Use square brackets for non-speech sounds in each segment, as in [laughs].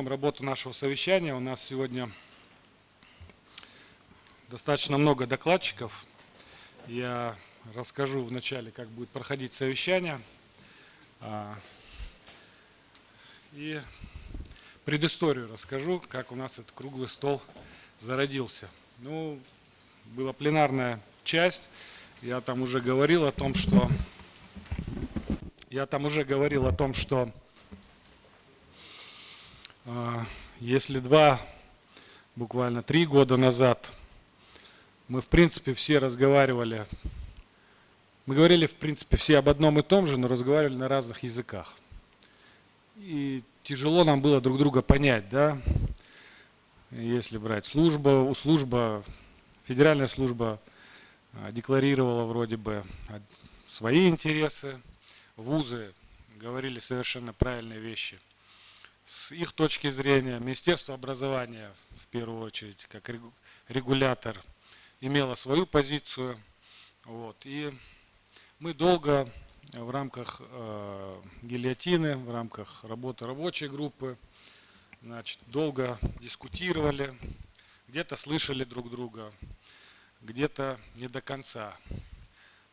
начнем работу нашего совещания. У нас сегодня достаточно много докладчиков. Я расскажу вначале, как будет проходить совещание. А, и предысторию расскажу, как у нас этот круглый стол зародился. Ну, была пленарная часть. Я там уже говорил о том, что я там уже говорил о том, что если два, буквально три года назад мы в принципе все разговаривали, мы говорили в принципе все об одном и том же, но разговаривали на разных языках. И тяжело нам было друг друга понять, да, если брать служба, служба, федеральная служба а, декларировала вроде бы свои интересы, вузы говорили совершенно правильные вещи. С их точки зрения Министерство образования, в первую очередь, как регулятор, имело свою позицию. Вот, и мы долго в рамках э, гильотины, в рамках работы рабочей группы, значит, долго дискутировали, где-то слышали друг друга, где-то не до конца.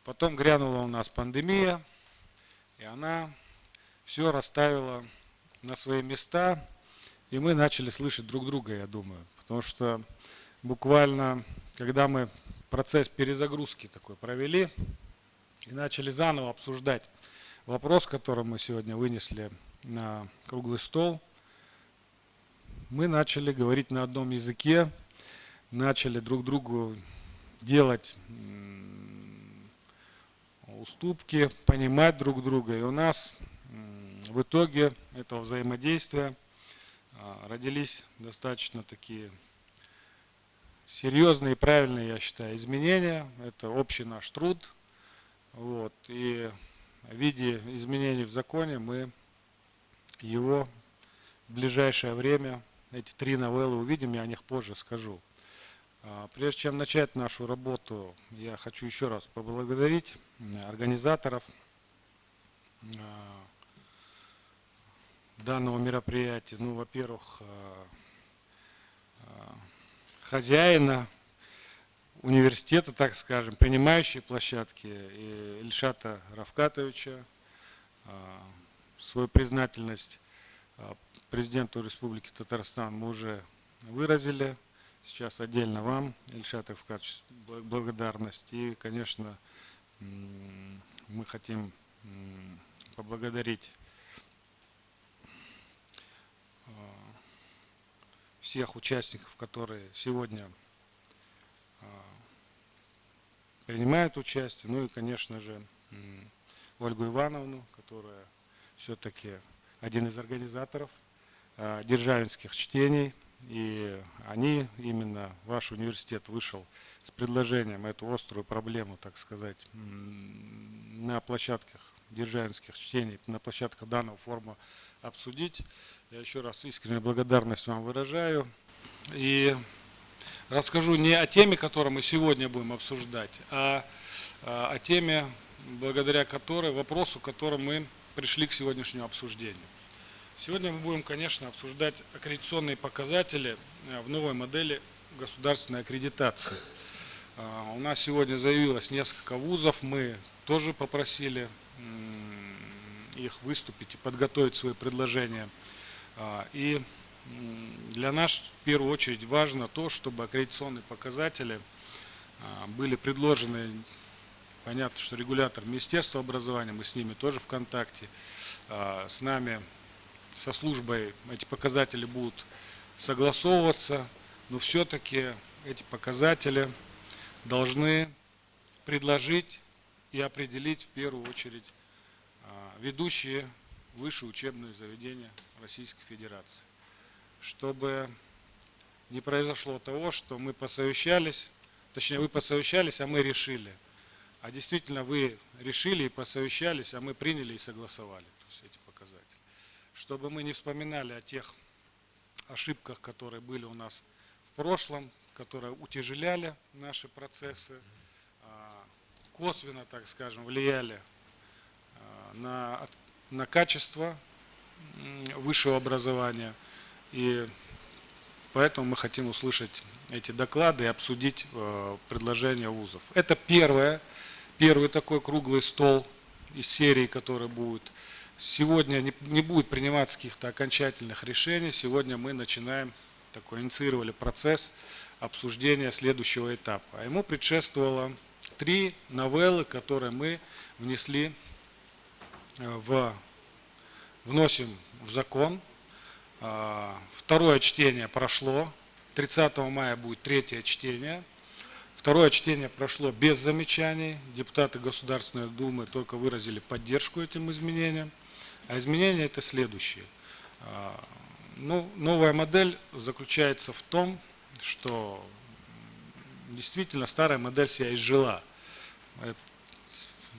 Потом грянула у нас пандемия, и она все расставила на свои места, и мы начали слышать друг друга, я думаю. Потому что буквально, когда мы процесс перезагрузки такой провели, и начали заново обсуждать вопрос, который мы сегодня вынесли на круглый стол, мы начали говорить на одном языке, начали друг другу делать уступки, понимать друг друга. И у нас в итоге этого взаимодействия а, родились достаточно такие серьезные и правильные, я считаю, изменения. Это общий наш труд. Вот. И в виде изменений в законе мы его в ближайшее время, эти три новеллы увидим, я о них позже скажу. А, прежде чем начать нашу работу, я хочу еще раз поблагодарить организаторов а, данного мероприятия. Ну, во-первых, а, хозяина университета, так скажем, принимающей площадки Ильшата Равкатовича, свою признательность президенту Республики Татарстан мы уже выразили. Сейчас отдельно вам, Ильшат Авкадович, благодарность. И, конечно, мы хотим поблагодарить всех участников, которые сегодня а, принимают участие. Ну и, конечно же, Ольгу Ивановну, которая все-таки один из организаторов а, державинских чтений. И они, именно ваш университет вышел с предложением эту острую проблему, так сказать, на площадках державинских чтений, на площадках данного форума обсудить. Я еще раз искреннюю благодарность вам выражаю. И расскажу не о теме, которую мы сегодня будем обсуждать, а, а о теме, благодаря которой, вопросу, которым мы пришли к сегодняшнему обсуждению. Сегодня мы будем, конечно, обсуждать аккредитационные показатели э, в новой модели государственной аккредитации. А, у нас сегодня заявилось несколько вузов, мы тоже попросили их выступить и подготовить свои предложения. А, и для нас в первую очередь важно то, чтобы аккредитационные показатели а, были предложены, понятно, что регулятор Министерства образования, мы с ними тоже в контакте, с нами со службой эти показатели будут согласовываться, но все-таки эти показатели должны предложить и определить в первую очередь а, ведущие высшие учебные заведения Российской Федерации. Чтобы не произошло того, что мы посовещались, точнее вы посовещались, а мы решили. А действительно вы решили и посовещались, а мы приняли и согласовали чтобы мы не вспоминали о тех ошибках, которые были у нас в прошлом, которые утяжеляли наши процессы, а, косвенно, так скажем, влияли на, на качество высшего образования, И поэтому мы хотим услышать эти доклады и обсудить э, предложения вузов. Это первое, первый такой круглый стол из серии, который будет. Сегодня не, не будет приниматься каких-то окончательных решений. Сегодня мы начинаем, такой инициировали процесс обсуждения следующего этапа. А ему предшествовало три новеллы, которые мы внесли в, вносим в закон. А, второе чтение прошло, 30 мая будет третье чтение. Второе чтение прошло без замечаний. Депутаты Государственной Думы только выразили поддержку этим изменениям. А изменения это следующие. А, ну, новая модель заключается в том, что действительно старая модель себя изжила.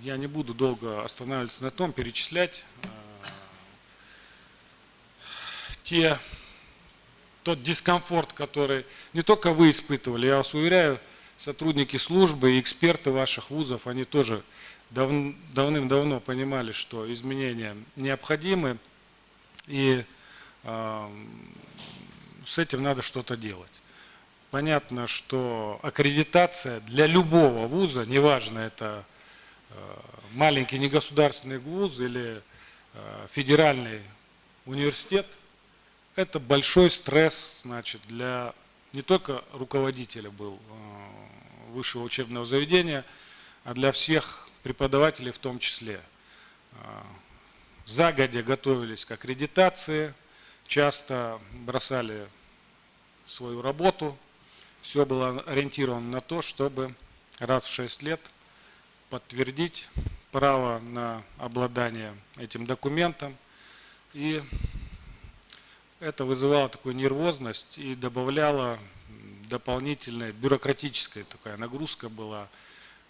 Я не буду долго останавливаться на том, перечислять а, те тот дискомфорт, который не только вы испытывали, я вас уверяю, сотрудники службы и эксперты ваших вузов, они тоже дав, давным-давно понимали, что изменения необходимы, и э, с этим надо что-то делать. Понятно, что аккредитация для любого вуза, неважно это э, маленький негосударственный вуз или э, федеральный университет, это большой стресс значит, для не только руководителя был э, высшего учебного заведения, а для всех преподавателей в том числе. Э, загодя готовились к аккредитации, часто бросали свою работу. Все было ориентировано на то, чтобы раз в 6 лет подтвердить право на обладание этим документом и это вызывало такую нервозность и добавляло дополнительная бюрократическая такая нагрузка была,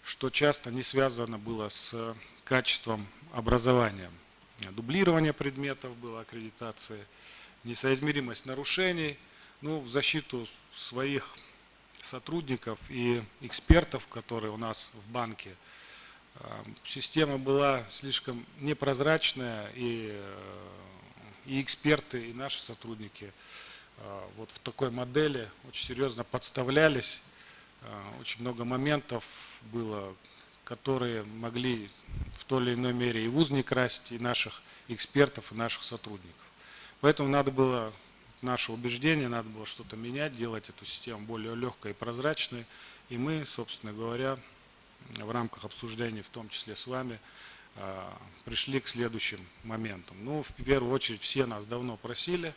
что часто не связано было с качеством образования. Дублирование предметов было, аккредитация, несоизмеримость нарушений. Ну, в защиту своих сотрудников и экспертов, которые у нас в банке, система была слишком непрозрачная и э, и эксперты, и наши сотрудники а, вот в такой модели очень серьезно подставлялись. А, очень много моментов было, которые могли в той или иной мере и вуз не красить, и наших экспертов, и наших сотрудников. Поэтому надо было, наше убеждение, надо было что-то менять, делать эту систему более легкой и прозрачной. И мы, собственно говоря, в рамках обсуждений, в том числе с вами, а, пришли к следующим моментам. Ну, в первую очередь, все нас давно просили,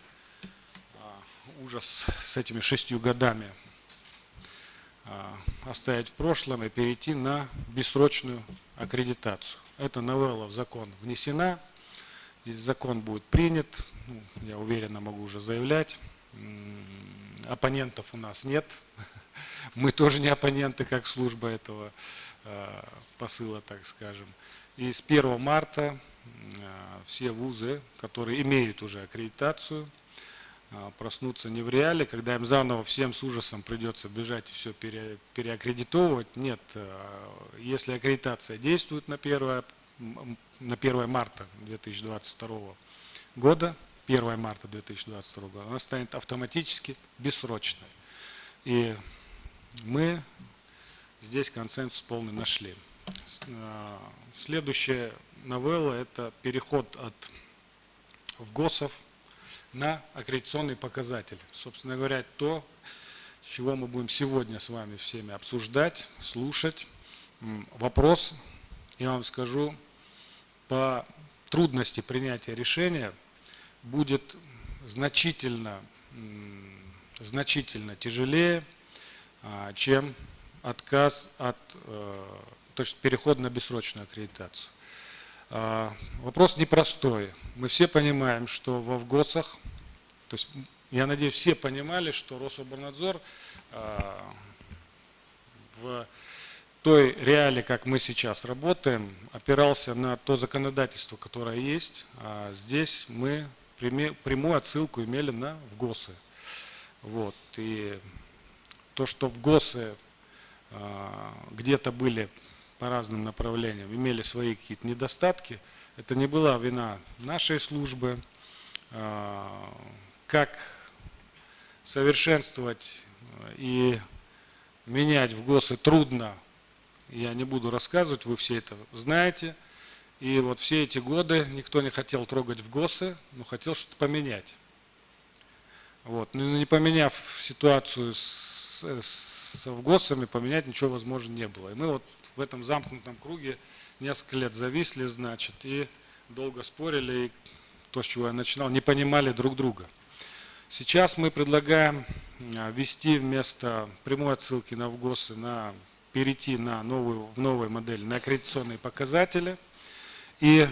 а, ужас с этими шестью годами а, оставить в прошлом и перейти на бессрочную аккредитацию. Эта новелла в закон внесена, и закон будет принят, ну, я уверенно могу уже заявлять, оппонентов у нас нет, [laughs] мы тоже не оппоненты, как служба этого посыла, так скажем. И с 1 марта э, все вузы, которые имеют уже аккредитацию, э, проснутся не в реале, когда им заново всем с ужасом придется бежать и все пере, переаккредитовывать. Нет, э, если аккредитация действует на 1, на 1 марта 2022 года, 1 марта 2022 года, она станет автоматически бессрочной. И мы здесь консенсус полный нашли. Э, следующая новелла – это переход от ВГОСов на аккредитационный показатель. Собственно говоря, то, чего мы будем сегодня с вами всеми обсуждать, слушать. Вопрос, я вам скажу, по трудности принятия решения будет значительно, значительно тяжелее, а, чем отказ от э, то есть переход на бессрочную аккредитацию. А, вопрос непростой. Мы все понимаем, что во ВГОСах, то есть я надеюсь, все понимали, что Рособорнадзор а, в той реалии, как мы сейчас работаем, опирался на то законодательство, которое есть. А здесь мы прямую отсылку имели на ВГОСы. Вот. И то, что ВГОСы где-то были по разным направлениям имели свои какие-то недостатки. Это не была вина нашей службы. А, как совершенствовать и менять в ГОСы трудно. Я не буду рассказывать, вы все это знаете. И вот все эти годы никто не хотел трогать в ГОСы, но хотел что-то поменять. Вот. Но не поменяв ситуацию с, с ГОСами, поменять ничего возможно не было. И мы вот в этом замкнутом круге несколько лет зависли, значит, и долго спорили, и то, с чего я начинал, не понимали друг друга. Сейчас мы предлагаем а, ввести вместо прямой отсылки на ВГОСы, на, перейти на новую, в новой модели на аккредитационные показатели. И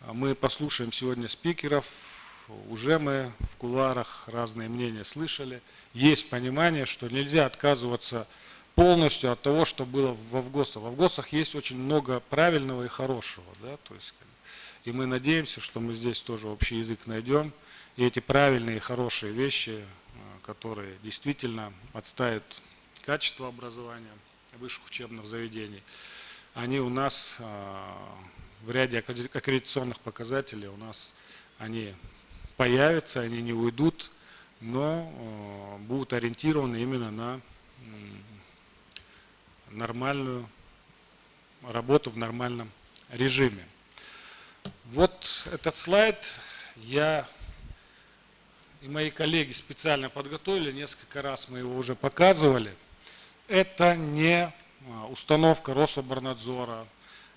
а, мы послушаем сегодня спикеров, уже мы в кулуарах разные мнения слышали. Есть понимание, что нельзя отказываться полностью от того, что было во ВГОСах. Во ВГОСах есть очень много правильного и хорошего. Да? То есть, и мы надеемся, что мы здесь тоже общий язык найдем. И эти правильные и хорошие вещи, э, которые действительно отставят качество образования высших учебных заведений, они у нас э, в ряде аккредитационных показателей у нас они появятся, они не уйдут, но э, будут ориентированы именно на нормальную работу в нормальном режиме. Вот этот слайд я и мои коллеги специально подготовили, несколько раз мы его уже показывали. Это не а, установка Рособорнадзора,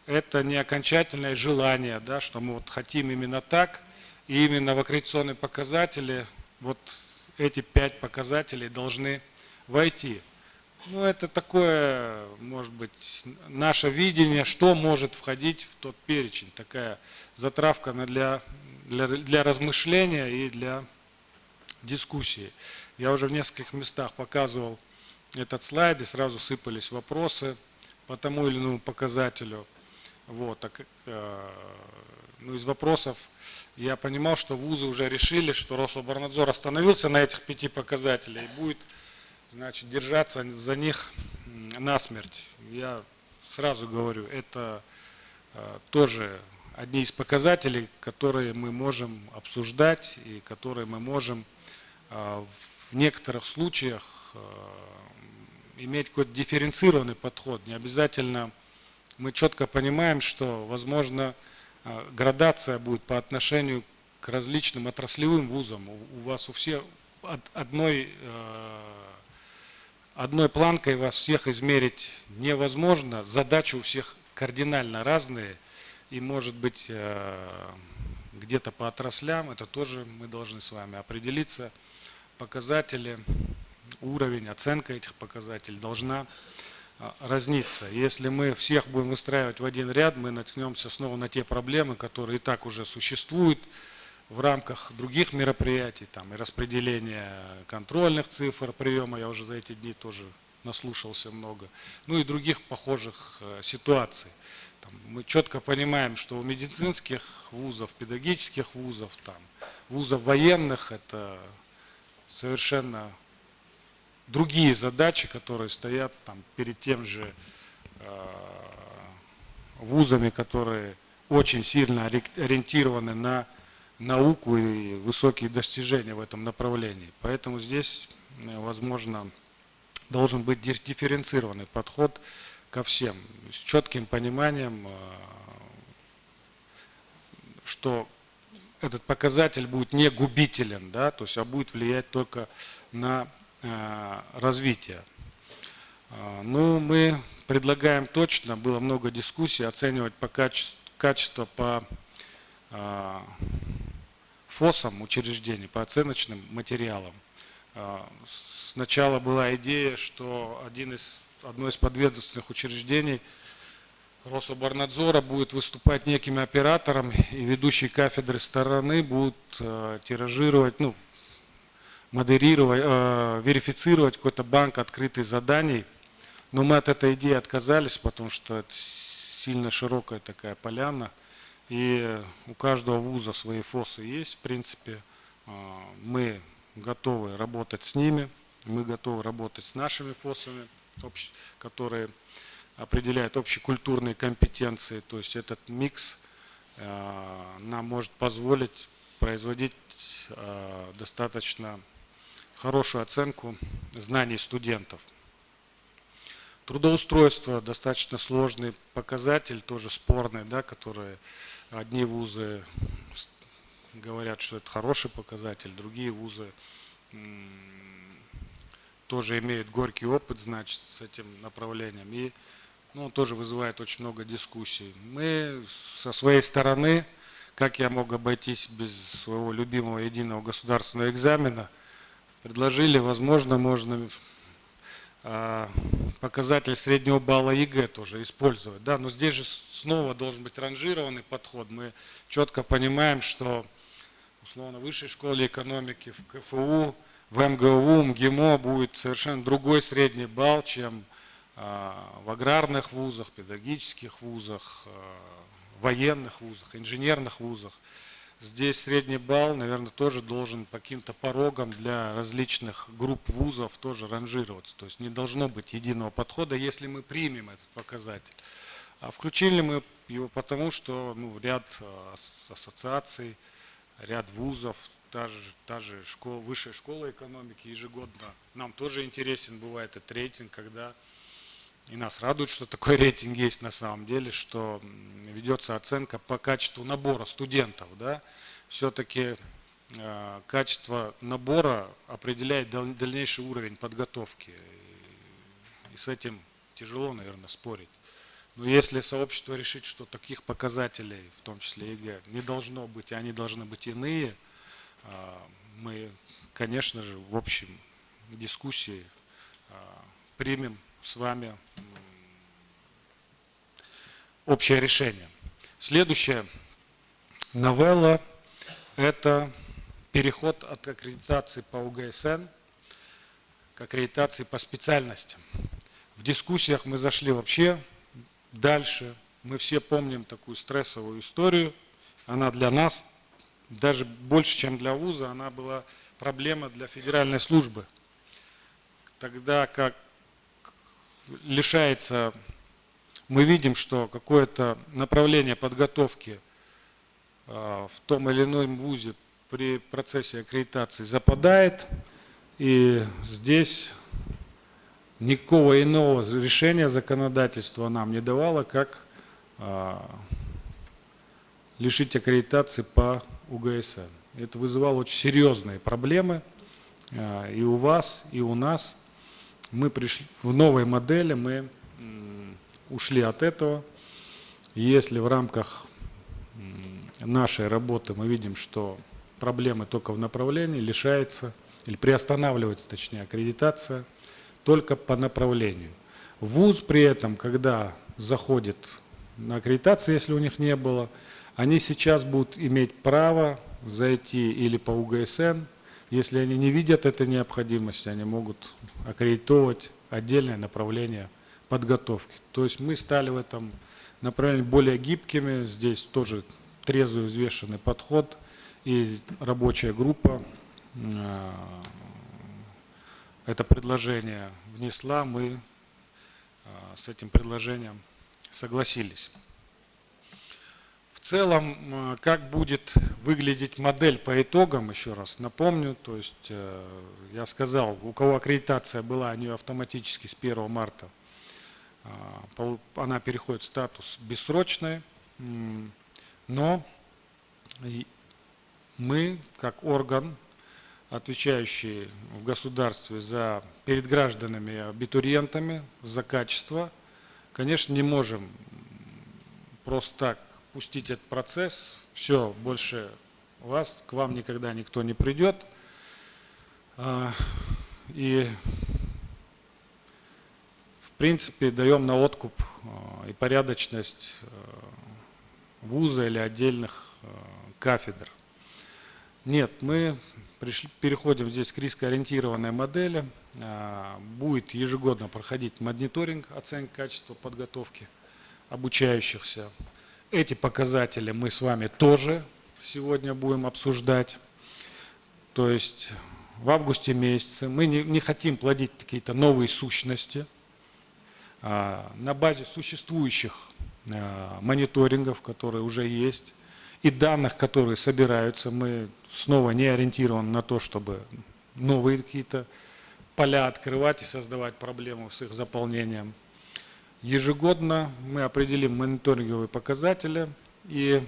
это не окончательное желание, да, что мы вот хотим именно так, и именно в аккредитационные показатели вот эти пять показателей должны войти. Ну, это такое, может быть, наше видение, что может входить в тот перечень. Такая затравка для, для, для размышления и для дискуссии. Я уже в нескольких местах показывал этот слайд, и сразу сыпались вопросы по тому или иному показателю. Вот, так, э, ну, из вопросов я понимал, что вузы уже решили, что Рособорнадзор остановился на этих пяти показателях и будет значит, держаться за них насмерть. Я сразу говорю, это э, тоже одни из показателей, которые мы можем обсуждать и которые мы можем э, в некоторых случаях э, иметь какой-то дифференцированный подход. Не обязательно мы четко понимаем, что, возможно, градация будет по отношению к различным отраслевым вузам. У вас у всех одной одной планкой вас всех измерить невозможно. Задачи у всех кардинально разные. И может быть э, где-то по отраслям, это тоже мы должны с вами определиться. Показатели, уровень, оценка этих показателей должна э, разниться. Если мы всех будем выстраивать в один ряд, мы наткнемся снова на те проблемы, которые и так уже существуют, в рамках других мероприятий, там и распределения контрольных цифр приема, я уже за эти дни тоже наслушался много, ну и других похожих э, ситуаций. Там, мы четко понимаем, что у медицинских вузов, педагогических вузов, там, вузов военных это совершенно другие задачи, которые стоят там, перед тем же э, вузами, которые очень сильно ориентированы на науку и высокие достижения в этом направлении. Поэтому здесь, э, возможно, должен быть дифференцированный подход ко всем, с четким пониманием, э, что этот показатель будет не губителен, да, то есть, а будет влиять только на э, развитие. Ну, мы предлагаем точно, было много дискуссий, оценивать по качеству, качество по ФОСам учреждений, по оценочным материалам. Сначала была идея, что один из, одно из подведомственных учреждений Рособорнадзора будет выступать неким оператором, и ведущие кафедры стороны будут э, тиражировать, ну, модерировать, э, верифицировать какой-то банк открытых заданий. Но мы от этой идеи отказались, потому что это сильно широкая такая поляна – и у каждого вуза свои ФОСы есть, в принципе. А, мы готовы работать с ними, мы готовы работать с нашими ФОСами, которые определяют общекультурные компетенции. То есть этот микс а, нам может позволить производить а, достаточно хорошую оценку знаний студентов. Трудоустройство достаточно сложный показатель, тоже спорный, да, который одни вузы говорят, что это хороший показатель, другие вузы тоже имеют горький опыт, значит, с этим направлением. И ну, он тоже вызывает очень много дискуссий. Мы со своей стороны, как я мог обойтись без своего любимого единого государственного экзамена, предложили, возможно, можно а, показатель среднего балла ЕГЭ тоже использовать. Да? Но здесь же снова должен быть ранжированный подход. Мы четко понимаем, что условно в высшей школе экономики, в КФУ, в МГУ, МГИМО будет совершенно другой средний балл, чем а, в аграрных вузах, педагогических вузах, а, военных вузах, инженерных вузах. Здесь средний балл, наверное, тоже должен по каким-то порогам для различных групп вузов тоже ранжироваться. То есть не должно быть единого подхода, если мы примем этот показатель. А включили мы его потому, что ну, ряд а, ассоциаций, ряд вузов, та же, та же школа, высшая школа экономики ежегодно. Нам тоже интересен бывает этот рейтинг, когда и нас радует, что такой [laughs] рейтинг есть на самом деле, что ведется оценка по качеству набора студентов. Да? Все-таки э, качество набора определяет дальнейший уровень подготовки. И, с этим тяжело, наверное, спорить. Но если сообщество решит, что таких показателей, в том числе ЕГЭ, не должно быть, и они должны быть иные, э, мы, конечно же, в общем дискуссии э, примем с вами общее решение. Следующая новелла – это переход от аккредитации по УГСН к аккредитации по специальностям. В дискуссиях мы зашли вообще дальше. Мы все помним такую стрессовую историю. Она для нас, даже больше, чем для вуза, она была проблема для федеральной службы. Тогда как лишается, мы видим, что какое-то направление подготовки а, в том или ином вузе при процессе аккредитации западает, и здесь никакого иного решения законодательства нам не давало, как а, лишить аккредитации по УГСН. Это вызывало очень серьезные проблемы а, и у вас, и у нас – мы пришли в новой модели, мы ушли от этого. Если в рамках нашей работы мы видим, что проблемы только в направлении, лишается или приостанавливается, точнее, аккредитация только по направлению. ВУЗ при этом, когда заходит на аккредитацию, если у них не было, они сейчас будут иметь право зайти или по УГСН, если они не видят этой необходимости, они могут аккредитовать отдельное направление подготовки. То есть мы стали в этом направлении более гибкими, здесь тоже трезвый взвешенный подход, и рабочая группа э, это предложение внесла, мы э, с этим предложением согласились целом, э, как будет выглядеть модель по итогам, еще раз напомню, то есть э, я сказал, у кого аккредитация была, они автоматически с 1 марта, э, она переходит в статус бессрочный, но мы, как орган, отвечающий в государстве за перед гражданами абитуриентами за качество, конечно, не можем просто так пустить этот процесс, все, больше вас, к вам никогда никто не придет. А, и в принципе даем на откуп а, и порядочность а, вуза или отдельных кафедр. Нет, мы пришли, переходим здесь к рискоориентированной модели. Будет ежегодно проходить мониторинг оценки качества подготовки обучающихся. Эти показатели мы с вами тоже сегодня будем обсуждать. То есть в августе месяце мы не, не хотим плодить какие-то новые сущности. А, на базе существующих а, мониторингов, которые уже есть, и данных, которые собираются, мы снова не ориентированы на то, чтобы новые какие-то поля открывать и создавать проблемы с их заполнением. Ежегодно мы определим мониторинговые показатели и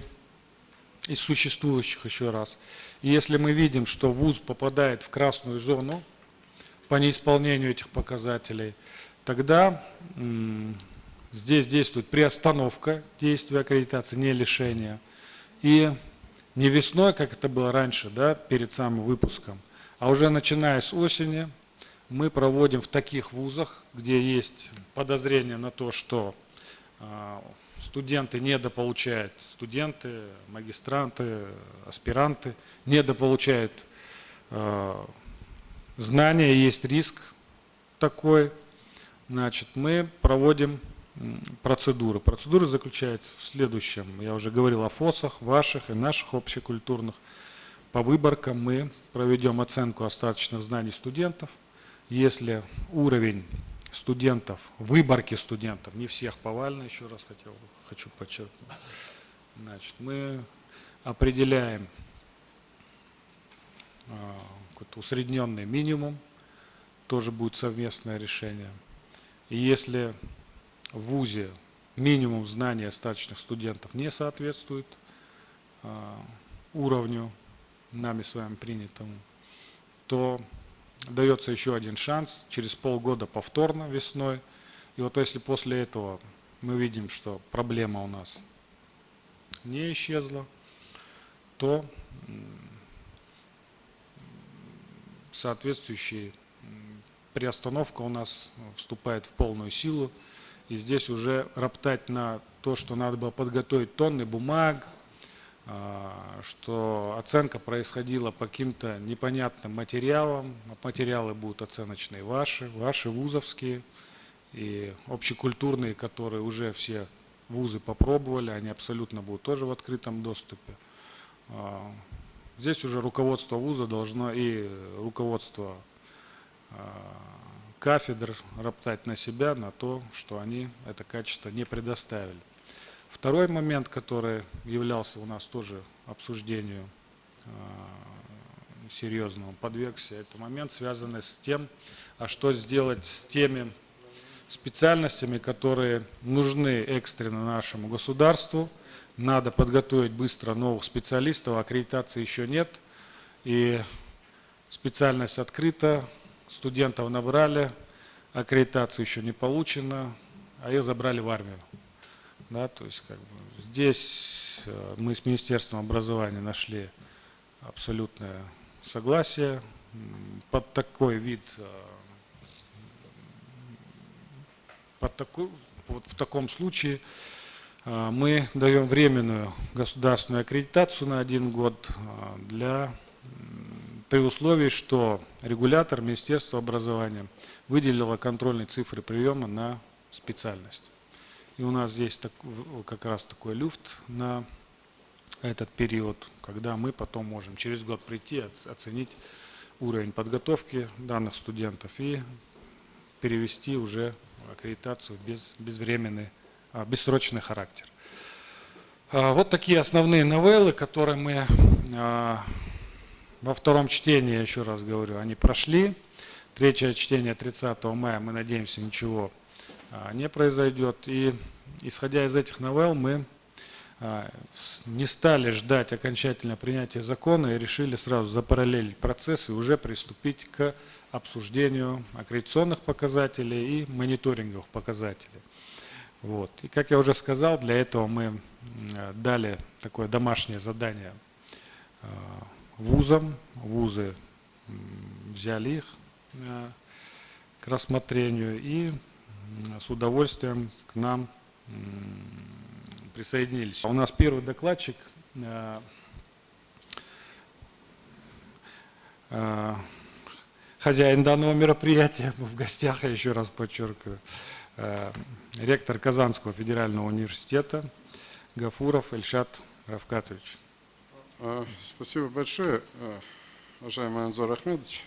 из существующих еще раз. И если мы видим, что ВУЗ попадает в красную зону по неисполнению этих показателей, тогда здесь действует приостановка действия аккредитации, не лишение. И не весной, как это было раньше, да, перед самым выпуском, а уже начиная с осени мы проводим в таких вузах, где есть подозрение на то, что а, студенты недополучают, студенты, магистранты, аспиранты недополучают э, знания, есть риск такой, значит, мы проводим процедуры. Процедура заключается в следующем. Я уже говорил о ФОСах, ваших и наших общекультурных. По выборкам мы проведем оценку остаточных знаний студентов. Если уровень студентов, выборки студентов, не всех повально, еще раз хотел, хочу подчеркнуть. Значит, мы определяем э, усредненный минимум, тоже будет совместное решение. И если в ВУЗе минимум знаний остаточных студентов не соответствует э, уровню, нами с вами принятому, то дается еще один шанс, через полгода повторно весной. И вот если после этого мы видим, что проблема у нас не исчезла, то соответствующая приостановка у нас вступает в полную силу. И здесь уже роптать на то, что надо было подготовить тонны бумаг, что оценка происходила по каким-то непонятным материалам. Материалы будут оценочные ваши, ваши вузовские и общекультурные, которые уже все вузы попробовали, они абсолютно будут тоже в открытом доступе. А, здесь уже руководство вуза должно и руководство а, кафедр роптать на себя, на то, что они это качество не предоставили. Второй момент, который являлся у нас тоже обсуждению э, серьезному, подвергся, это момент, связанный с тем, а что сделать с теми специальностями, которые нужны экстренно нашему государству. Надо подготовить быстро новых специалистов, аккредитации еще нет. И специальность открыта, студентов набрали, аккредитацию еще не получена, а их забрали в армию. Да, то есть как бы, здесь э, мы с Министерством образования нашли абсолютное согласие под такой вид, э, под такой, вот в таком случае э, мы даем временную государственную аккредитацию на один год для, при условии, что регулятор Министерства образования выделило контрольные цифры приема на специальность. И у нас здесь так, как раз такой люфт на этот период, когда мы потом можем через год прийти, оценить уровень подготовки данных студентов и перевести уже аккредитацию без безвременный, а, бессрочный характер. А, вот такие основные новеллы, которые мы а, во втором чтении, еще раз говорю, они прошли. Третье чтение 30 мая, мы надеемся, ничего не произойдет. И исходя из этих новелл мы а, не стали ждать окончательного принятия закона и решили сразу запараллелить процесс и уже приступить к обсуждению аккредитационных показателей и мониторинговых показателей. Вот. И как я уже сказал, для этого мы дали такое домашнее задание а, вузам. Вузы взяли их к рассмотрению и с удовольствием к нам присоединились. У нас первый докладчик э, э, хозяин данного мероприятия [laughs] в гостях, я еще раз подчеркиваю, э, ректор Казанского федерального университета Гафуров Эльшат Равкатович. Спасибо большое, уважаемый Анзор Ахмедович.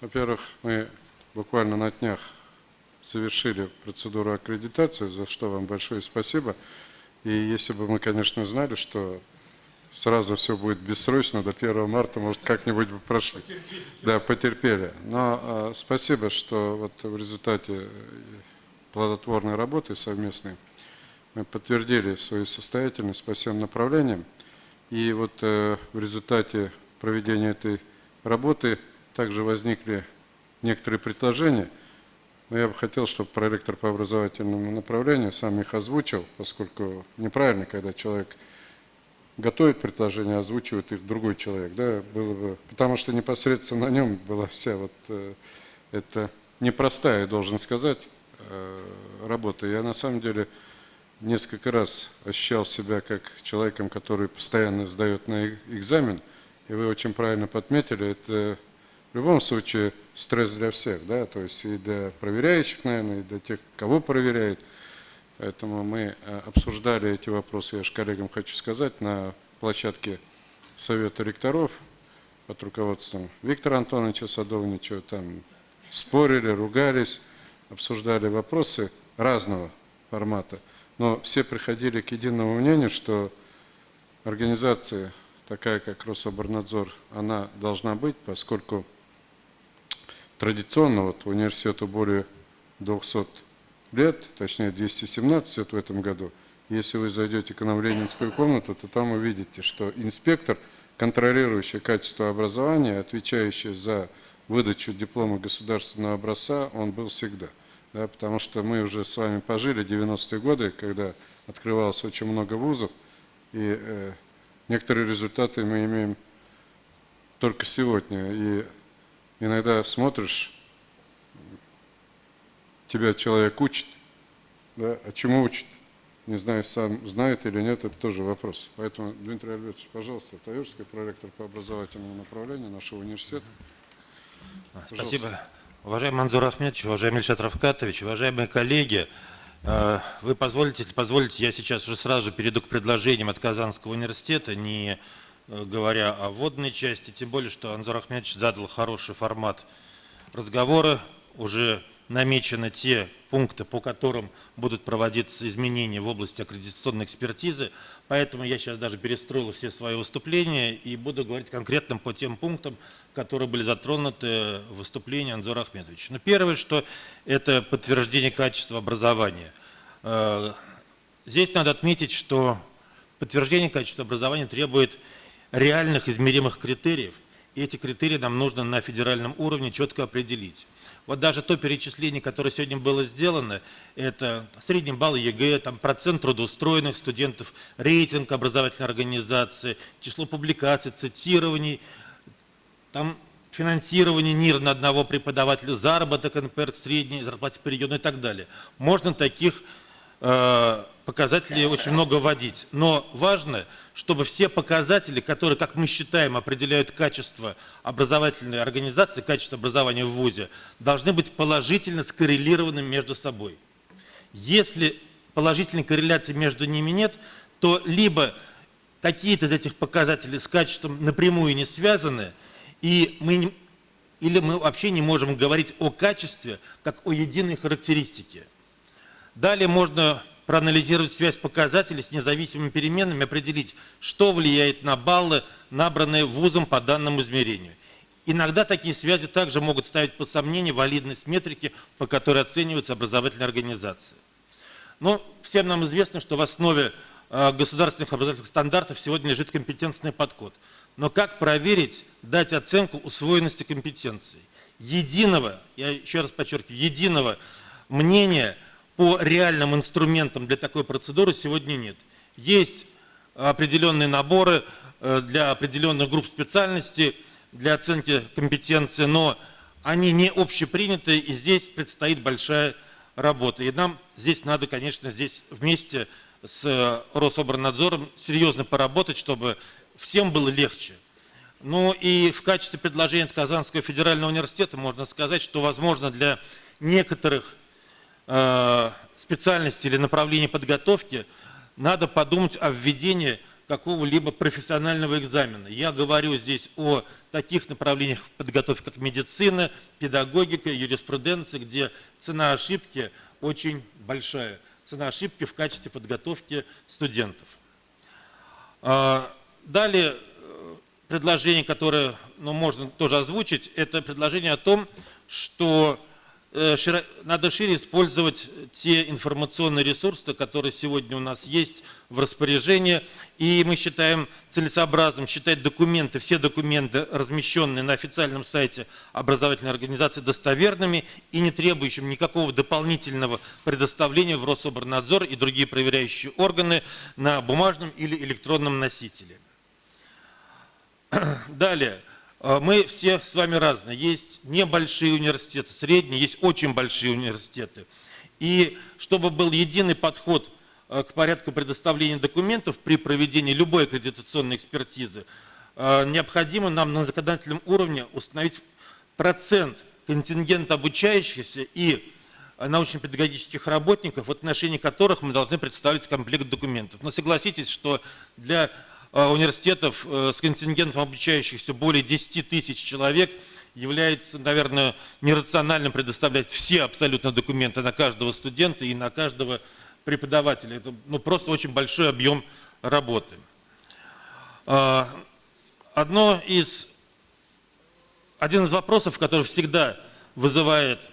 Во-первых, мы буквально на днях совершили процедуру аккредитации, за что вам большое спасибо. И если бы мы, конечно, знали, что сразу все будет бессрочно, до 1 марта, может, как-нибудь бы прошли. Потерпели. Да, потерпели. Но э, спасибо, что вот в результате плодотворной работы совместной мы подтвердили свою состоятельность по всем направлениям. И вот э, в результате проведения этой работы также возникли некоторые предложения. Но я бы хотел, чтобы проректор по образовательному направлению сам их озвучил, поскольку неправильно, когда человек готовит предложения, озвучивает их другой человек. Да, было бы, потому что непосредственно на нем была вся вот э, эта непростая, должен сказать, э, работа. Я на самом деле несколько раз ощущал себя как человеком, который постоянно сдает на экзамен, и вы очень правильно подметили, это в любом случае стресс для всех, да, то есть и для проверяющих, наверное, и для тех, кого проверяют. Поэтому мы э, обсуждали эти вопросы, я же коллегам хочу сказать, на площадке Совета ректоров под руководством Виктора Антоновича Садовничева, там спорили, ругались, обсуждали вопросы разного формата – но все приходили к единому мнению, что организация такая, как Рособорнадзор, она должна быть, поскольку традиционно вот университету более 200 лет, точнее 217 лет в этом году. Если вы зайдете к нам в Ленинскую комнату, то там увидите, что инспектор, контролирующий качество образования, отвечающий за выдачу диплома государственного образца, он был всегда – да, потому что мы уже с вами пожили 90-е годы, когда открывалось очень много вузов, и э, некоторые результаты мы имеем только сегодня. И иногда смотришь, тебя человек учит, да, а чему учит? Не знаю, сам знает или нет, это тоже вопрос. Поэтому, Дмитрий Альбертович, пожалуйста, Таежский проректор по образовательному направлению нашего университета. Пожалуйста. Спасибо. Уважаемый Манзур Ахмедович, уважаемый Ильшат Равкатович, уважаемые коллеги, э, вы позволите, если позволите, я сейчас уже сразу перейду к предложениям от Казанского университета, не говоря о вводной части, тем более, что Анзор Ахмедович задал хороший формат разговора, уже намечены те пункты, по которым будут проводиться изменения в области аккредитационной экспертизы. Поэтому я сейчас даже перестроил все свои выступления и буду говорить конкретно по тем пунктам, которые были затронуты в выступлении Анзора Ахмедовича. Но ну, первое, что это подтверждение качества образования. Э, здесь надо отметить, что подтверждение качества образования требует реальных измеримых критериев, и эти критерии нам нужно на федеральном уровне четко определить. Вот даже то перечисление, которое сегодня было сделано, это средний балл ЕГЭ, там процент трудоустроенных студентов, рейтинг образовательной организации, число публикаций, цитирований, там финансирование НИР на одного преподавателя, заработок НПР, средний зарплате по региону и так далее. Можно таких э, показателей очень много вводить. Но важно, чтобы все показатели, которые, как мы считаем, определяют качество образовательной организации, качество образования в ВУЗе, должны быть положительно скоррелированы между собой. Если положительной корреляции между ними нет, то либо какие-то из этих показателей с качеством напрямую не связаны, и мы не, или мы вообще не можем говорить о качестве, как о единой характеристике. Далее можно проанализировать связь показателей с независимыми переменными, определить, что влияет на баллы, набранные вузом по данному измерению. Иногда такие связи также могут ставить под сомнение валидность метрики, по которой оцениваются образовательные организации. Но всем нам известно, что в основе э, государственных образовательных стандартов сегодня лежит компетентный подход. Но как проверить, дать оценку усвоенности компетенции? Единого, я еще раз подчеркиваю, единого мнения – по реальным инструментам для такой процедуры сегодня нет. Есть определенные наборы э, для определенных групп специальностей, для оценки компетенции, но они не общепринятые, и здесь предстоит большая работа. И нам здесь надо, конечно, здесь вместе с Рособорнадзором серьезно поработать, чтобы всем было легче. Ну и в качестве предложения от Казанского федерального университета можно сказать, что, возможно, для некоторых Э, специальности или направления подготовки, надо подумать о введении какого-либо профессионального экзамена. Я говорю здесь о таких направлениях подготовки, как медицина, педагогика, юриспруденция, где цена ошибки очень большая. Цена ошибки в качестве подготовки студентов. Э, далее э, предложение, которое ну, можно тоже озвучить, это предложение о том, что Э, надо шире использовать те информационные ресурсы, которые сегодня у нас есть в распоряжении. И мы считаем целесообразным считать документы, все документы, размещенные на официальном сайте образовательной организации, достоверными и не требующими никакого дополнительного предоставления в Рособорнадзор и другие проверяющие органы на бумажном или электронном носителе. [clears throat] Далее. А, мы все с вами разные. Есть небольшие университеты, средние, есть очень большие университеты. И чтобы был единый подход а, к порядку предоставления документов при проведении любой аккредитационной экспертизы, а, необходимо нам на законодательном уровне установить процент контингента обучающихся и научно-педагогических работников, в отношении которых мы должны представить комплект документов. Но согласитесь, что для университетов э, с контингентом обучающихся более 10 тысяч человек является, наверное, нерациональным предоставлять все абсолютно документы на каждого студента и на каждого преподавателя. Это ну, просто очень большой объем работы. Э, одно из, один из вопросов, который всегда вызывает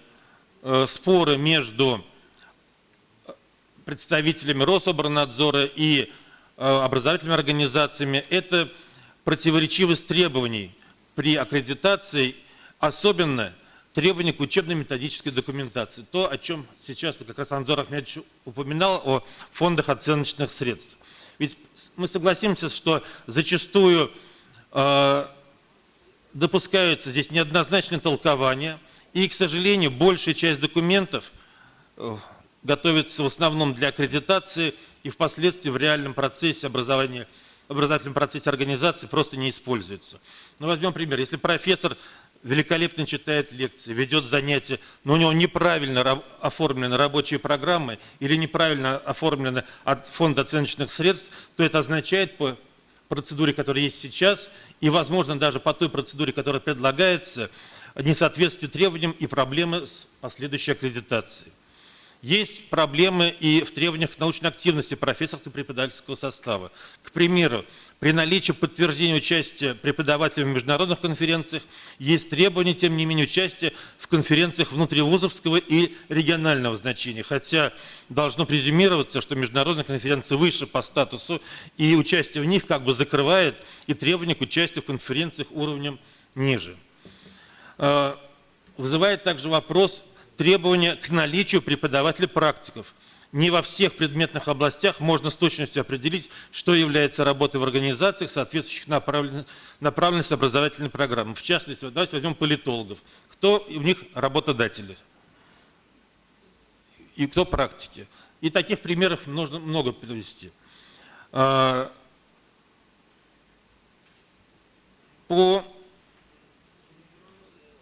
споры между представителями Рособорнадзора и Э, образовательными организациями, это противоречивость требований при аккредитации, особенно требования к учебно-методической документации. То, о чем сейчас как раз Анзор Ахмедович упоминал, о фондах оценочных средств. Ведь мы согласимся, что зачастую э, допускаются здесь неоднозначные толкования, и, к сожалению, большая часть документов э, готовится в основном для аккредитации и впоследствии в реальном процессе образования, образовательном процессе организации просто не используется. Ну, возьмем пример. Если профессор великолепно читает лекции, ведет занятия, но у него неправильно оформлены рабочие программы или неправильно оформлены от фонда оценочных средств, то это означает по процедуре, которая есть сейчас, и, возможно, даже по той процедуре, которая предлагается, несоответствие требованиям и проблемы с последующей аккредитацией. Есть проблемы и в требованиях к научной активности профессорского преподавательского состава. К примеру, при наличии подтверждения участия преподавателя в международных конференциях есть требования, тем не менее, участия в конференциях внутривузовского и регионального значения. Хотя должно презюмироваться, что международные конференции выше по статусу, и участие в них как бы закрывает и требования к участию в конференциях уровнем ниже. А, вызывает также вопрос требования к наличию преподавателей-практиков. Не во всех предметных областях можно с точностью определить, что является работой в организациях, соответствующих направленности образовательной программы. В частности, давайте возьмем политологов. Кто у них работодатели? И кто практики? И таких примеров нужно много привести. А, по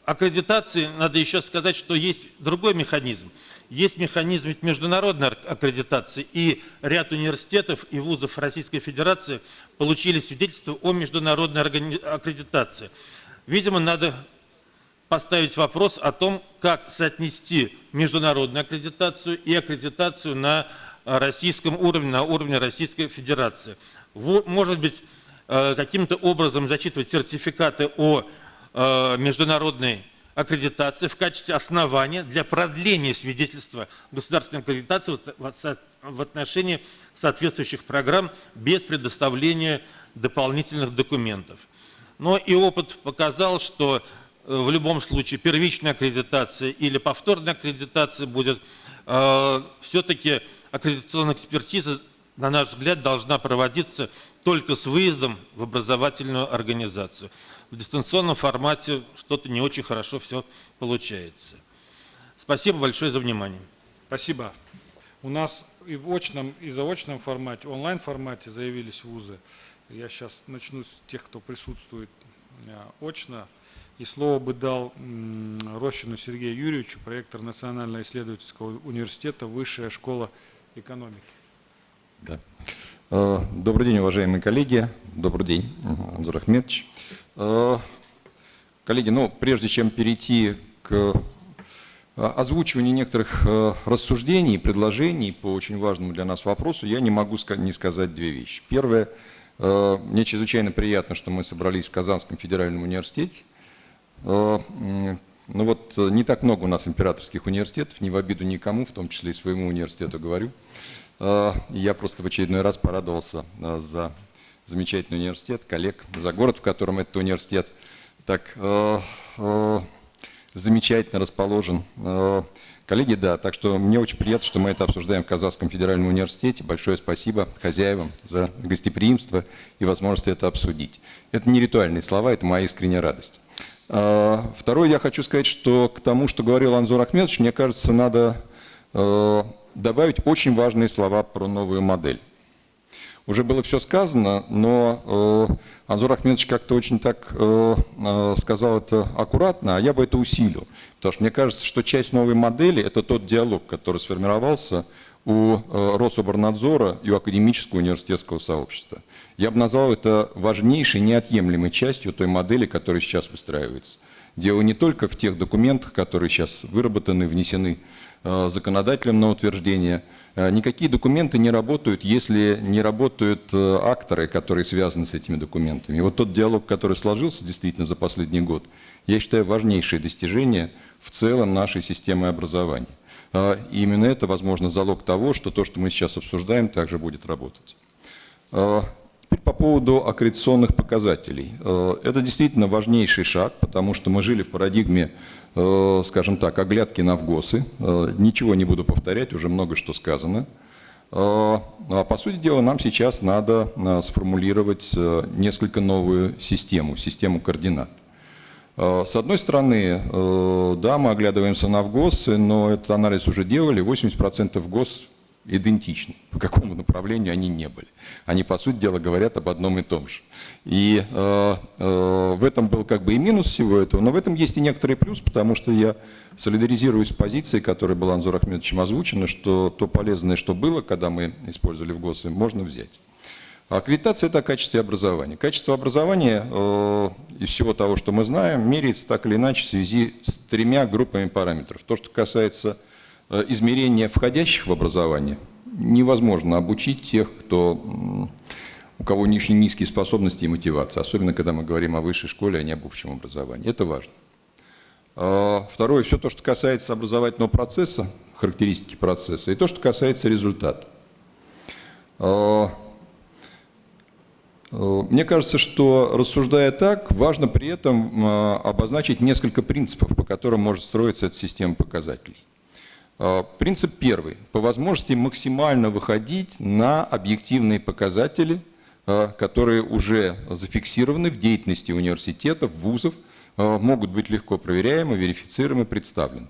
аккредитации надо еще сказать, что есть другой механизм. Есть механизм международной аккредитации, и ряд университетов и вузов Российской Федерации получили свидетельство о международной аккредитации. Видимо, надо поставить вопрос о том, как соотнести международную аккредитацию и аккредитацию на российском уровне, на уровне Российской Федерации. Может быть, э, каким-то образом зачитывать сертификаты о международной аккредитации в качестве основания для продления свидетельства государственной аккредитации в отношении соответствующих программ без предоставления дополнительных документов. Но и опыт показал, что э, в любом случае первичная аккредитация или повторная аккредитация будет э, все-таки аккредитационная экспертиза, на наш взгляд, должна проводиться только с выездом в образовательную организацию в дистанционном формате что-то не очень хорошо все получается. Спасибо большое за внимание. Спасибо. У нас и в очном, и заочном формате, онлайн формате заявились вузы. Я сейчас начну с тех, кто присутствует э, очно. И слово бы дал Рощину Сергею Юрьевичу, проектор Национального исследовательского университета, Высшая школа экономики. Да. Э, добрый день, уважаемые коллеги. Добрый день, Анзур Ахмедович. Э, коллеги, ну, прежде чем перейти к э, озвучиванию некоторых э, рассуждений и предложений по очень важному для нас вопросу, я не могу не сказать две вещи. Первое, мне чрезвычайно приятно, что мы собрались в Казанском федеральном университете. Ну вот не так много у нас императорских университетов, не в обиду никому, в том числе и своему университету говорю. Я просто в очередной раз порадовался за замечательный университет, коллег, за город, в котором этот университет так замечательно расположен. Коллеги, да, так что мне очень приятно, что мы это обсуждаем в Казахском федеральном университете. Большое спасибо хозяевам за гостеприимство и возможность это обсудить. Это не ритуальные слова, это моя искренняя радость. А, второе, я хочу сказать, что к тому, что говорил Анзор Ахмедович, мне кажется, надо э, добавить очень важные слова про новую модель. Уже было все сказано, но э, Анзор Ахмедович как-то очень так э, э, сказал это аккуратно, а я бы это усилил. Потому что мне кажется, что часть новой модели – это тот диалог, который сформировался у э, Рособорнадзора и у академического университетского сообщества. Я бы назвал это важнейшей, неотъемлемой частью той модели, которая сейчас выстраивается. Дело не только в тех документах, которые сейчас выработаны, внесены э, законодателем на утверждение – никакие документы не работают, если не работают э, акторы, которые связаны с этими документами. И вот тот диалог, который сложился действительно за последний год, я считаю важнейшее достижение в целом нашей системы образования. Э, и именно это, возможно, залог того, что то, что мы сейчас обсуждаем, также будет работать. Теперь по поводу аккредитационных показателей. Это действительно важнейший шаг, потому что мы жили в парадигме Э, скажем так, оглядки на ВГОСы. Э, ничего не буду повторять, уже много что сказано. Э, а по сути дела нам сейчас надо сформулировать несколько новую систему, систему координат. С одной стороны, да, мы оглядываемся на ВГОСы, но этот анализ уже делали, 80% ГОС идентичны, [laughs] по какому направлению они не были. Они, по сути дела, говорят об одном и том же. И э, э, в этом был как бы и минус всего этого, но в этом есть и некоторый плюс, потому что я солидаризируюсь с позицией, которая была Анзор Ахмедовичем озвучена, что то полезное, что было, когда мы использовали в ГОСы, можно взять. Аккредитация – это качество образования. Качество образования э, из всего того, что мы знаем, меряется так или иначе в связи с тремя группами параметров. То, что касается Э, измерения входящих в образование невозможно обучить тех, кто, у кого очень низкие способности и мотивация, особенно когда мы говорим о высшей школе, а не об общем образовании. Это важно. А, второе, все то, что касается образовательного процесса, характеристики процесса, и то, что касается результата. А, э, мне кажется, что рассуждая так, важно при этом обозначить несколько принципов, по которым может строиться эта система показателей. А, принцип первый. По возможности максимально выходить на объективные показатели, а, которые уже зафиксированы в деятельности университетов, вузов, а, могут быть легко проверяемы, верифицируемы, представлены.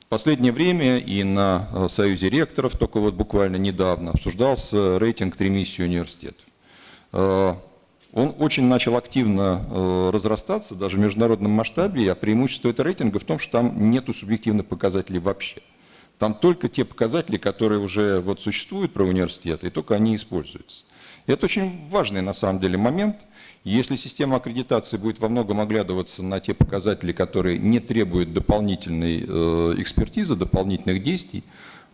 В последнее время и на Союзе ректоров, только вот буквально недавно, обсуждался рейтинг тремиссии университетов. Он очень начал активно разрастаться, даже в международном масштабе, а преимущество этого рейтинга в том, что там нету субъективных показателей вообще. Там только те показатели, которые уже вот существуют про университеты, и только они используются. И это очень важный на самом деле момент. Если система аккредитации будет во многом оглядываться на те показатели, которые не требуют дополнительной э, экспертизы, дополнительных действий,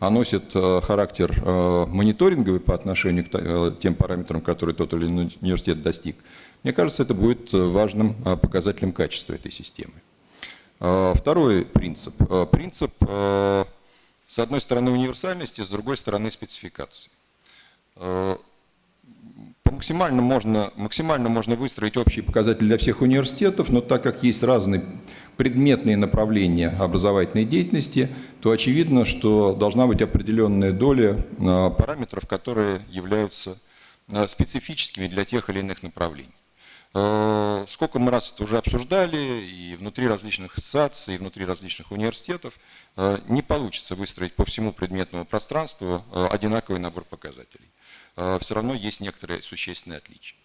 а носят э, характер э, мониторинговый по отношению к тем параметрам, которые тот или иной университет достиг, мне кажется, это будет важным показателем качества этой системы. Второй принцип. Принцип с одной стороны универсальности, с другой стороны спецификации. Э, максимально, можно, максимально можно выстроить общие показатели для всех университетов, но так как есть разные предметные направления образовательной деятельности, то очевидно, что должна быть определенная доля э, параметров, которые являются э, специфическими для тех или иных направлений. Э, сколько мы раз это уже обсуждали, и внутри различных ассоциаций, и внутри различных университетов, э, не получится выстроить по всему предметному пространству э, одинаковый набор показателей. Все равно есть некоторые существенные отличия.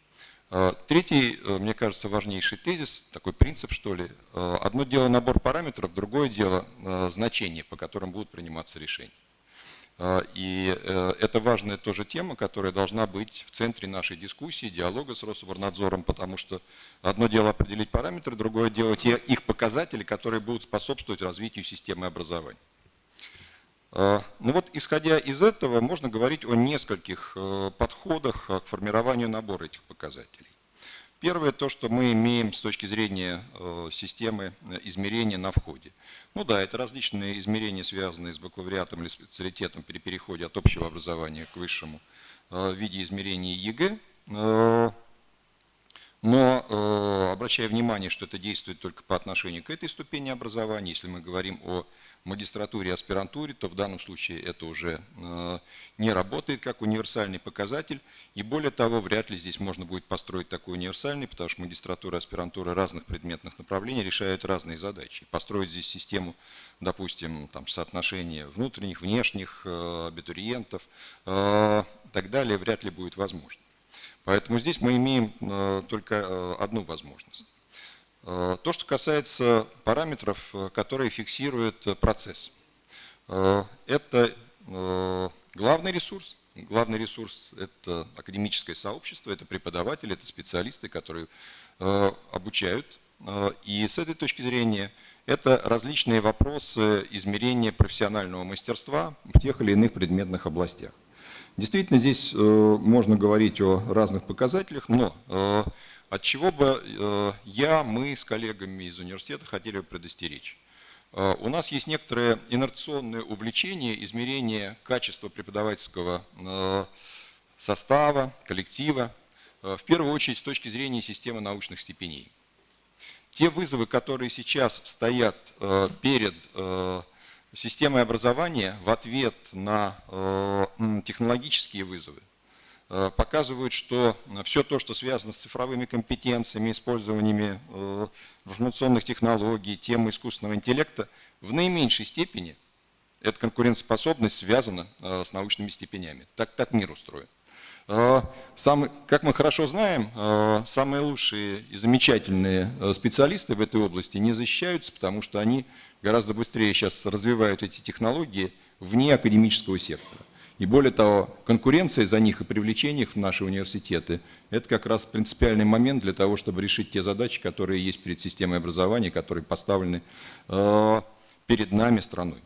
Третий, мне кажется, важнейший тезис, такой принцип, что ли. Одно дело набор параметров, другое дело значение, по которым будут приниматься решения. А, и э, это важная тоже тема, которая должна быть в центре нашей дискуссии, диалога с Рособорнадзором, потому что одно дело определить параметры, другое дело те их показатели, которые будут способствовать развитию системы образования. Ну вот, исходя из этого, можно говорить о нескольких подходах к формированию набора этих показателей. Первое, то, что мы имеем с точки зрения системы измерения на входе. Ну да, это различные измерения, связанные с бакалавриатом или специалитетом при переходе от общего образования к высшему в виде измерений ЕГЭ. Но э, обращая внимание, что это действует только по отношению к этой ступени образования, если мы говорим о магистратуре и аспирантуре, то в данном случае это уже э, не работает как универсальный показатель. И более того, вряд ли здесь можно будет построить такой универсальный, потому что магистратура и аспирантура разных предметных направлений решают разные задачи. Построить здесь систему, допустим, там, соотношения внутренних, внешних э, абитуриентов э, так далее, вряд ли будет возможно. Поэтому здесь мы имеем э, только э, одну возможность. Э, то, что касается параметров, которые фиксируют процесс. Это главный ресурс. Главный ресурс – это академическое сообщество, это преподаватели, это специалисты, которые обучают. И с этой точки зрения это различные вопросы измерения профессионального мастерства в тех или иных предметных областях. Действительно, здесь э, можно говорить о разных показателях, но э, от чего бы э, я, мы с коллегами из университета хотели бы предостеречь. У нас есть некоторое инерционное увлечение измерения качества преподавательского состава, коллектива, в первую очередь с точки зрения системы научных степеней. Те вызовы, которые сейчас стоят перед системой образования в ответ на э, технологические вызовы э, показывают, что все то, что связано с цифровыми компетенциями, использованиями э, информационных технологий, темы искусственного интеллекта, в наименьшей степени эта конкурентоспособность связана с научными степенями. Так, так мир устроен. Самый, как мы хорошо знаем, самые лучшие и замечательные специалисты в этой области не защищаются, потому что они гораздо быстрее сейчас развивают эти технологии вне академического сектора. И более того, конкуренция за них и привлечение их в наши университеты – это как раз принципиальный момент для того, чтобы решить те задачи, которые есть перед системой образования, которые поставлены перед нами страной.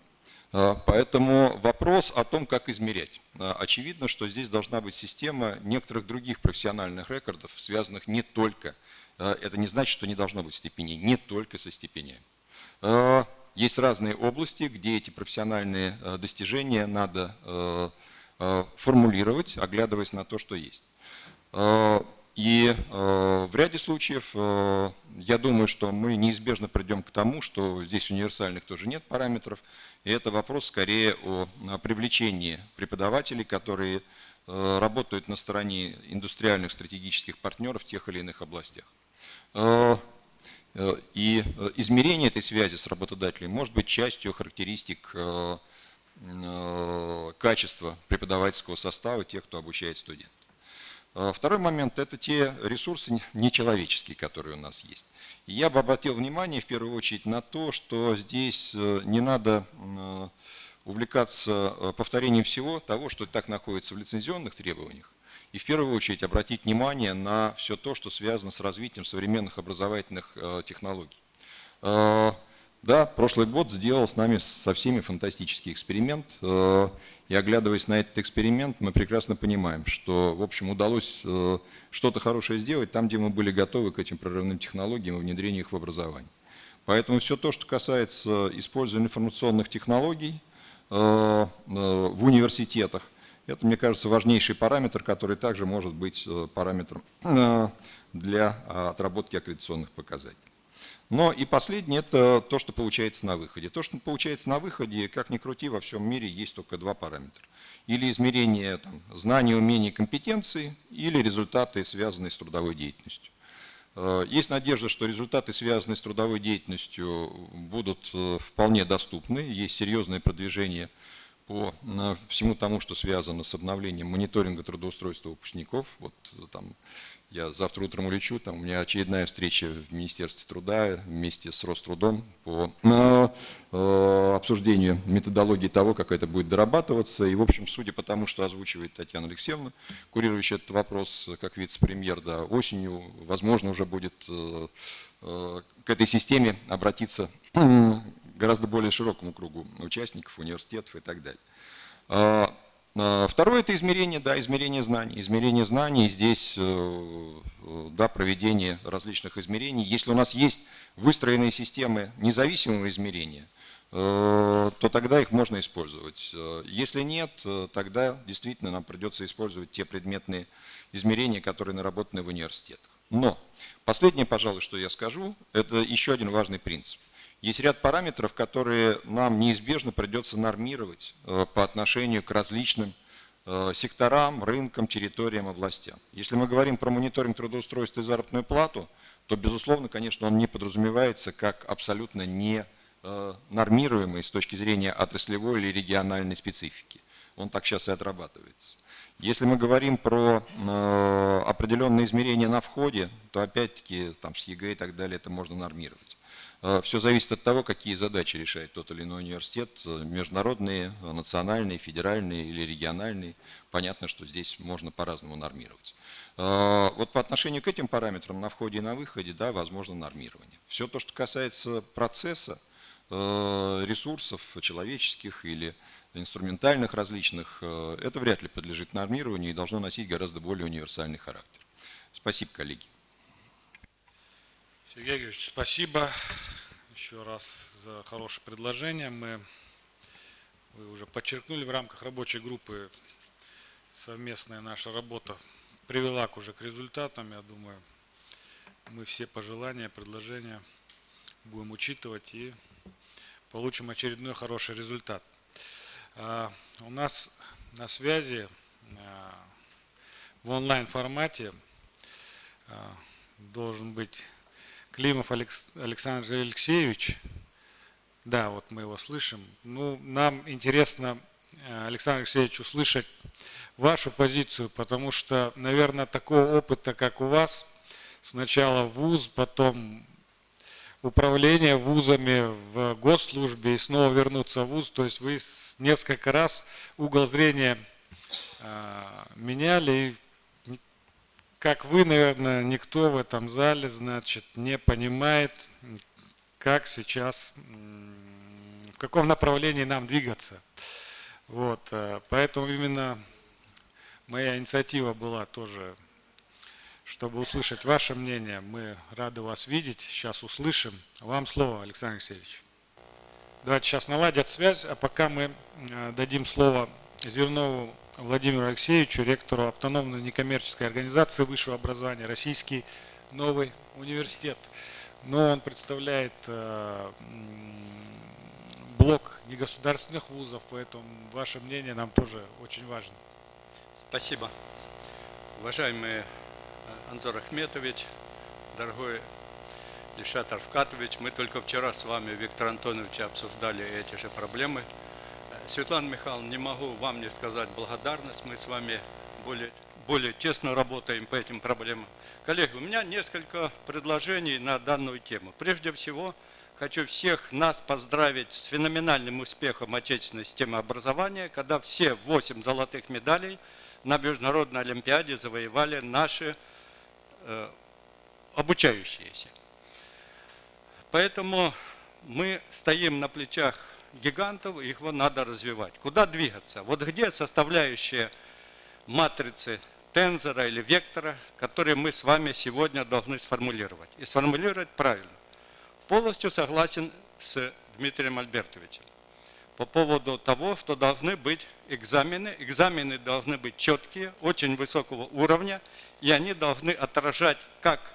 Э, поэтому вопрос о том, как измерять. Э, очевидно, что здесь должна быть система некоторых других профессиональных рекордов, связанных не только, это не значит, что не должно быть степеней, не только со степенями. Есть разные области, где эти профессиональные достижения надо формулировать, оглядываясь на то, что есть. И в ряде случаев я думаю, что мы неизбежно придем к тому, что здесь универсальных тоже нет параметров, и это вопрос скорее о привлечении преподавателей, которые работают на стороне индустриальных стратегических партнеров в тех или иных областях. Э, и э, измерение этой связи с работодателем может быть частью характеристик э, качества преподавательского состава тех, кто обучает студентов. Второй момент – это те ресурсы нечеловеческие, которые у нас есть. Я бы обратил внимание в первую очередь на то, что здесь не надо увлекаться повторением всего того, что так находится в лицензионных требованиях, и в первую очередь обратить внимание на все то, что связано с развитием современных образовательных э, технологий. Э, да, прошлый год сделал с нами со всеми фантастический эксперимент. Э, и оглядываясь на этот эксперимент, мы прекрасно понимаем, что, в общем, удалось что-то хорошее сделать там, где мы были готовы к этим прорывным технологиям и внедрению их в образование. Поэтому все то, что касается использования информационных технологий в университетах, это, мне кажется, важнейший параметр, который также может быть э, параметром э, для отработки аккредитационных показателей. Но и последнее – это то, что получается на выходе. То, что получается на выходе, как ни крути, во всем мире есть только два параметра. Или измерение там, знаний, умений, компетенций, или результаты, связанные с трудовой деятельностью. Э, есть надежда, что результаты, связанные с трудовой деятельностью, будут вполне доступны. Есть серьезное продвижение по всему тому, что связано с обновлением мониторинга трудоустройства выпускников. Вот там я завтра утром улечу, там у меня очередная встреча в Министерстве труда вместе с Рострудом по э, обсуждению методологии того, как это будет дорабатываться. И, в общем, судя по тому, что озвучивает Татьяна Алексеевна, курирующая этот вопрос как вице-премьер, да, осенью, возможно, уже будет э, э, к этой системе обратиться гораздо более широкому кругу участников, университетов и так далее. А, второе – это измерение, да, измерение знаний. Измерение знаний, здесь, э, да, проведение различных измерений. Если у нас есть выстроенные системы независимого измерения, э, то тогда их можно использовать. Э, если нет, тогда действительно нам придется использовать те предметные измерения, которые наработаны в университетах. Но последнее, пожалуй, что я скажу, это еще один важный принцип. Есть ряд параметров, которые нам неизбежно придется нормировать э, по отношению к различным э, секторам, рынкам, территориям, областям. Если мы говорим про мониторинг трудоустройства и заработную плату, то, безусловно, конечно, он не подразумевается как абсолютно не э, нормируемый с точки зрения отраслевой или региональной специфики. Он так сейчас и отрабатывается. Если мы говорим про определенные измерения на входе, то опять-таки там с ЕГЭ и так далее это можно нормировать. Э, Все зависит от того, какие задачи решает тот или иной университет, э, международные, национальные, федеральные или региональные. Понятно, что здесь можно по-разному нормировать. Э, вот по отношению к этим параметрам на входе и на выходе, да, возможно нормирование. Все то, что касается процесса, ресурсов человеческих или инструментальных различных, это вряд ли подлежит нормированию и должно носить гораздо более универсальный характер. Спасибо, коллеги. Сергей Георгиевич, спасибо еще раз за хорошее предложение. Мы, вы уже подчеркнули в рамках рабочей группы совместная наша работа привела к уже к результатам. Я думаю, мы все пожелания, предложения будем учитывать и получим очередной хороший результат. А, у нас на связи а, в онлайн формате а, должен быть Климов Александр Алексеевич. Да, вот мы его слышим. Ну, нам интересно, э, Александр Алексеевич, услышать вашу позицию, потому что, наверное, такого опыта, как у вас, сначала вуз, потом управление вузами в госслужбе и снова вернуться в вуз, то есть вы несколько раз угол зрения э, меняли, как вы, наверное, никто в этом зале, значит, не понимает, как сейчас, в каком направлении нам двигаться. Вот, э, поэтому именно моя инициатива была тоже, чтобы услышать ваше мнение. Мы рады вас видеть, сейчас услышим. Вам слово, Александр Алексеевич. Давайте сейчас наладят связь, а пока мы э, дадим слово Зернову Владимиру Алексеевичу, ректору автономной некоммерческой организации высшего образования «Российский новый университет». Но он представляет э, блок негосударственных вузов, поэтому ваше мнение нам тоже очень важно. Спасибо. Уважаемый э, Анзор Ахметович, дорогой Ильшат Арфкатович, мы только вчера с вами, Виктор Антонович, обсуждали эти же проблемы – Светлана Михайловна, не могу вам не сказать благодарность. Мы с вами более, более тесно работаем по этим проблемам. Коллеги, у меня несколько предложений на данную тему. Прежде всего, хочу всех нас поздравить с феноменальным успехом отечественной системы образования, когда все 8 золотых медалей на Международной Олимпиаде завоевали наши э, обучающиеся. Поэтому мы стоим на плечах гигантов, их надо развивать. Куда двигаться? Вот где составляющие матрицы тензора или вектора, которые мы с вами сегодня должны сформулировать. И сформулировать правильно. Полностью согласен с Дмитрием Альбертовичем по поводу того, что должны быть экзамены. Экзамены должны быть четкие, очень высокого уровня, и они должны отражать как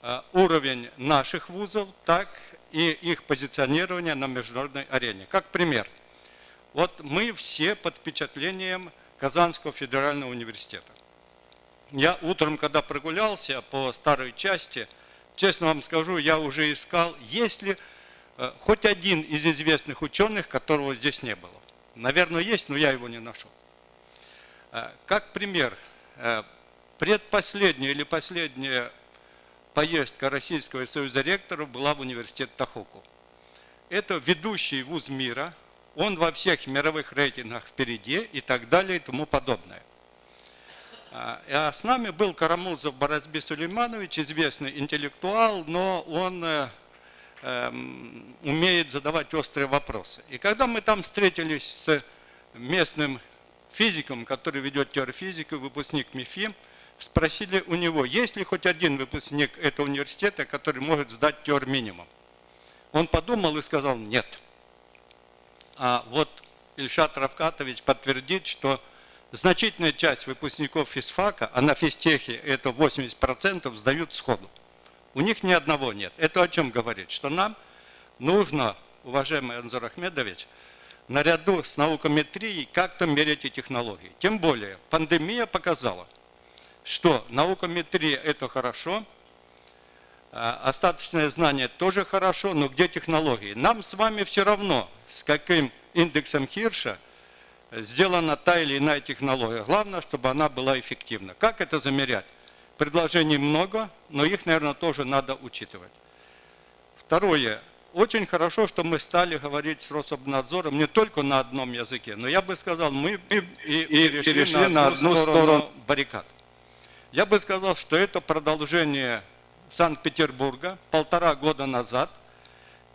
э, уровень наших вузов, так и их позиционирование на международной арене. Как пример, вот мы все под впечатлением Казанского федерального университета. Я утром, когда прогулялся по старой части, честно вам скажу, я уже искал, есть ли э, хоть один из известных ученых, которого здесь не было. Наверное, есть, но я его не нашел. Э, как пример, э, предпоследняя или последняя поездка Российского союза ректоров была в университет Тахоку. Это ведущий вуз мира, он во всех мировых рейтингах впереди и так далее и тому подобное. А, а с нами был Карамузов Боразби Сулейманович, известный интеллектуал, но он э, эм, умеет задавать острые вопросы. И когда мы там встретились с местным физиком, который ведет теорфизику, выпускник МИФИ, спросили у него, есть ли хоть один выпускник этого университета, который может сдать теор минимум. Он подумал и сказал нет. А вот Ильшат Равкатович подтвердит, что значительная часть выпускников физфака, а на физтехе это 80%, сдают сходу. У них ни одного нет. Это о чем говорит? Что нам нужно, уважаемый Анзор Ахмедович, наряду с наукометрией как-то мерить и технологии. Тем более, пандемия показала, что наукометрия – это хорошо, а остаточное знание тоже хорошо, но где технологии? Нам с вами все равно, с каким индексом Хирша сделана та или иная технология. Главное, чтобы она была эффективна. Как это замерять? Предложений много, но их, наверное, тоже надо учитывать. Второе. Очень хорошо, что мы стали говорить с Рособнадзором не только на одном языке, но я бы сказал, мы и, и перешли, перешли на одну сторону, сторону баррикад. Я бы сказал, что это продолжение Санкт-Петербурга полтора года назад.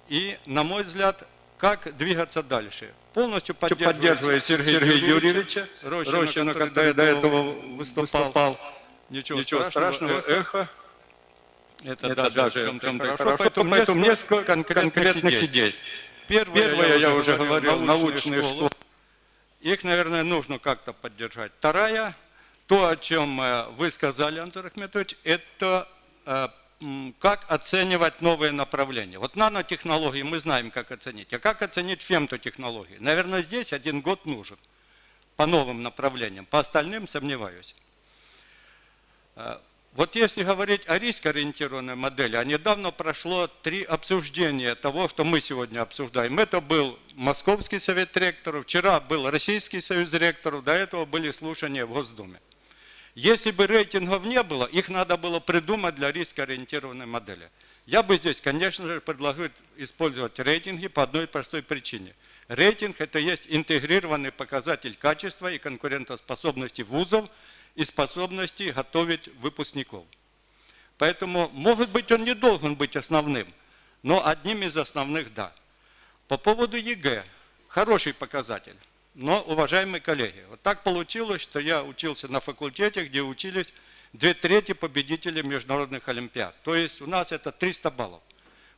И, на мой взгляд, как двигаться дальше? Полностью поддерживая, Сергея, Сергея Юрьевича Рощина, Рощина который до этого выступал. выступал. Ничего, Ничего страшного, эхо. эхо. Это, это даже, даже в чем-то чем хорошо, хорошо, поэтому, поэтому несколько конкретных, конкретных идей. Первое, Первое, я, я уже говорил, научные школы. школы. Их, наверное, нужно как-то поддержать. Вторая, то, о чем э, вы сказали, Антон Ахметович, это э, как оценивать новые направления. Вот нанотехнологии мы знаем, как оценить. А как оценить фемтотехнологии? Наверное, здесь один год нужен по новым направлениям. По остальным сомневаюсь. Э, вот если говорить о рискоориентированной модели, а недавно прошло три обсуждения того, что мы сегодня обсуждаем. Это был Московский совет ректоров, вчера был Российский союз ректоров, до этого были слушания в Госдуме. Если бы рейтингов не было, их надо было придумать для рискоориентированной модели. Я бы здесь, конечно же, предложил использовать рейтинги по одной простой причине. Рейтинг – это есть интегрированный показатель качества и конкурентоспособности вузов и способности готовить выпускников. Поэтому, может быть, он не должен быть основным, но одним из основных – да. По поводу ЕГЭ – хороший показатель. Но, уважаемые коллеги, вот так получилось, что я учился на факультете, где учились две трети победителей международных олимпиад. То есть у нас это 300 баллов.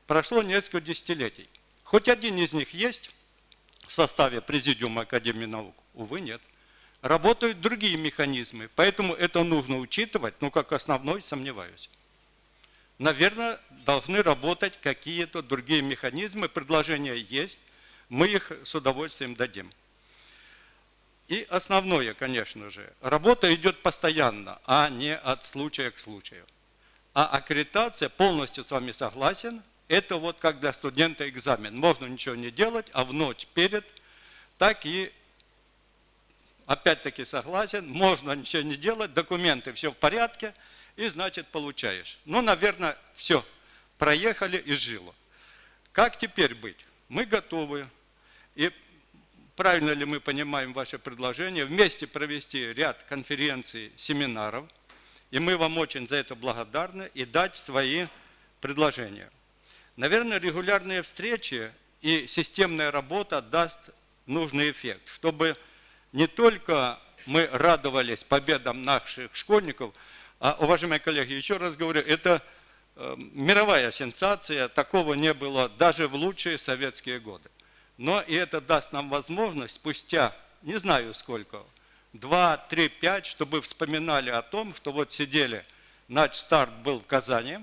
Прошло несколько десятилетий. Хоть один из них есть в составе Президиума Академии наук? Увы, нет. Работают другие механизмы, поэтому это нужно учитывать, но как основной сомневаюсь. Наверное, должны работать какие-то другие механизмы, предложения есть, мы их с удовольствием дадим. И основное, конечно же, работа идет постоянно, а не от случая к случаю. А аккредитация, полностью с вами согласен, это вот как для студента экзамен. Можно ничего не делать, а в ночь перед, так и, опять-таки согласен, можно ничего не делать, документы все в порядке, и значит получаешь. Ну, наверное, все, проехали и жило. Как теперь быть? Мы готовы. И правильно ли мы понимаем ваше предложение, вместе провести ряд конференций, семинаров, и мы вам очень за это благодарны, и дать свои предложения. Наверное, регулярные встречи и системная работа даст нужный эффект, чтобы не только мы радовались победам наших школьников, а, уважаемые коллеги, еще раз говорю, это э, мировая сенсация, такого не было даже в лучшие советские годы. Но и это даст нам возможность спустя, не знаю сколько, 2, 3, 5, чтобы вспоминали о том, что вот сидели, наш старт был в Казани,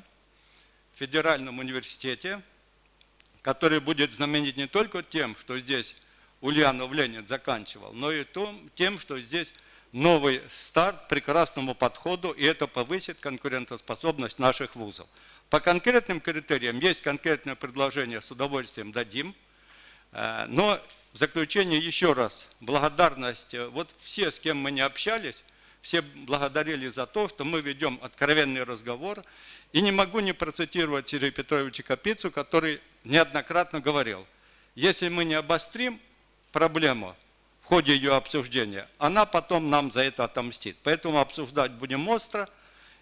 в Федеральном университете, который будет знаменит не только тем, что здесь Ульянов Ленин заканчивал, но и тем, что здесь новый старт прекрасному подходу, и это повысит конкурентоспособность наших вузов. По конкретным критериям есть конкретное предложение, с удовольствием дадим – но в заключение еще раз благодарность. Э, вот все, с кем мы не общались, все благодарили за то, что мы ведем откровенный разговор. И не могу не процитировать Сергея Петровича Капицу, который неоднократно говорил, если мы не обострим проблему в ходе ее обсуждения, она потом нам за это отомстит. Поэтому обсуждать будем остро.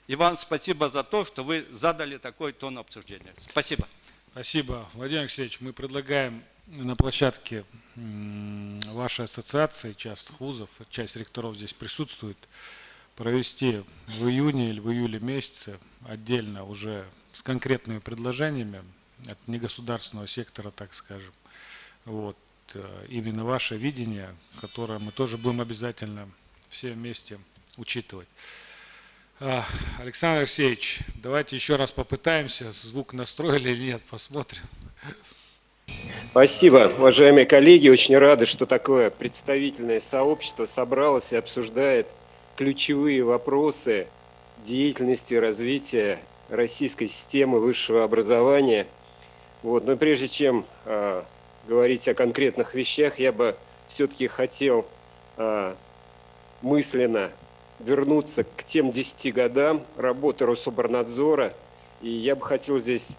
И вам спасибо за то, что вы задали такой тон обсуждения. Спасибо. Спасибо, Владимир Алексеевич. Мы предлагаем на площадке вашей ассоциации частных вузов, часть ректоров здесь присутствует, провести в июне или в июле месяце отдельно уже с конкретными предложениями от негосударственного сектора, так скажем. Вот, э, именно ваше видение, которое мы тоже будем обязательно все вместе учитывать. А, Александр Алексеевич, давайте еще раз попытаемся. Звук настроили или нет, посмотрим. Спасибо, уважаемые коллеги. Очень рады, что такое представительное сообщество собралось и обсуждает ключевые вопросы деятельности развития российской системы высшего образования. Вот. Но прежде чем э, говорить о конкретных вещах, я бы все-таки хотел э, мысленно вернуться к тем 10 годам работы Рособорнадзора. И я бы хотел здесь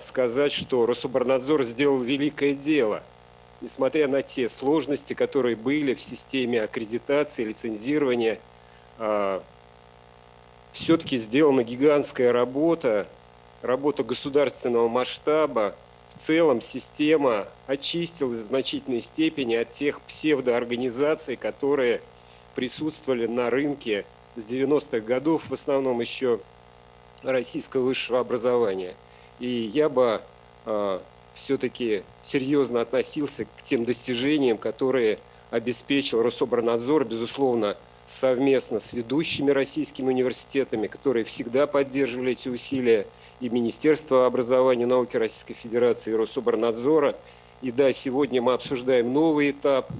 сказать, что Рособорнадзор сделал великое дело, несмотря на те сложности, которые были в системе аккредитации, лицензирования. Э, Все-таки сделана гигантская работа, работа государственного масштаба. В целом система очистилась в значительной степени от тех псевдоорганизаций, которые присутствовали на рынке с 90-х годов, в основном еще российского высшего образования – и я бы э, все-таки серьезно относился к тем достижениям, которые обеспечил Рособорнадзор, безусловно, совместно с ведущими российскими университетами, которые всегда поддерживали эти усилия, и Министерство образования и науки Российской Федерации, и Рособорнадзора. И да, сегодня мы обсуждаем новый этап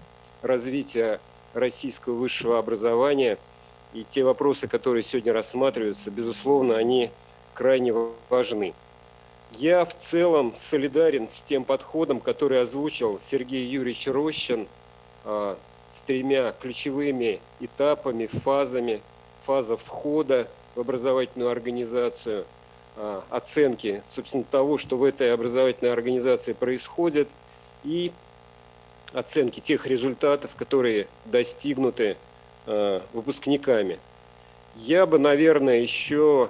развития российского высшего образования. И те вопросы, которые сегодня рассматриваются, безусловно, они крайне важны. Я в целом солидарен с тем подходом, который озвучил Сергей Юрьевич Рощин а, с тремя ключевыми этапами, фазами. Фаза входа в образовательную организацию, а, оценки, собственно, того, что в этой образовательной организации происходит, и оценки тех результатов, которые достигнуты а, выпускниками. Я бы, наверное, еще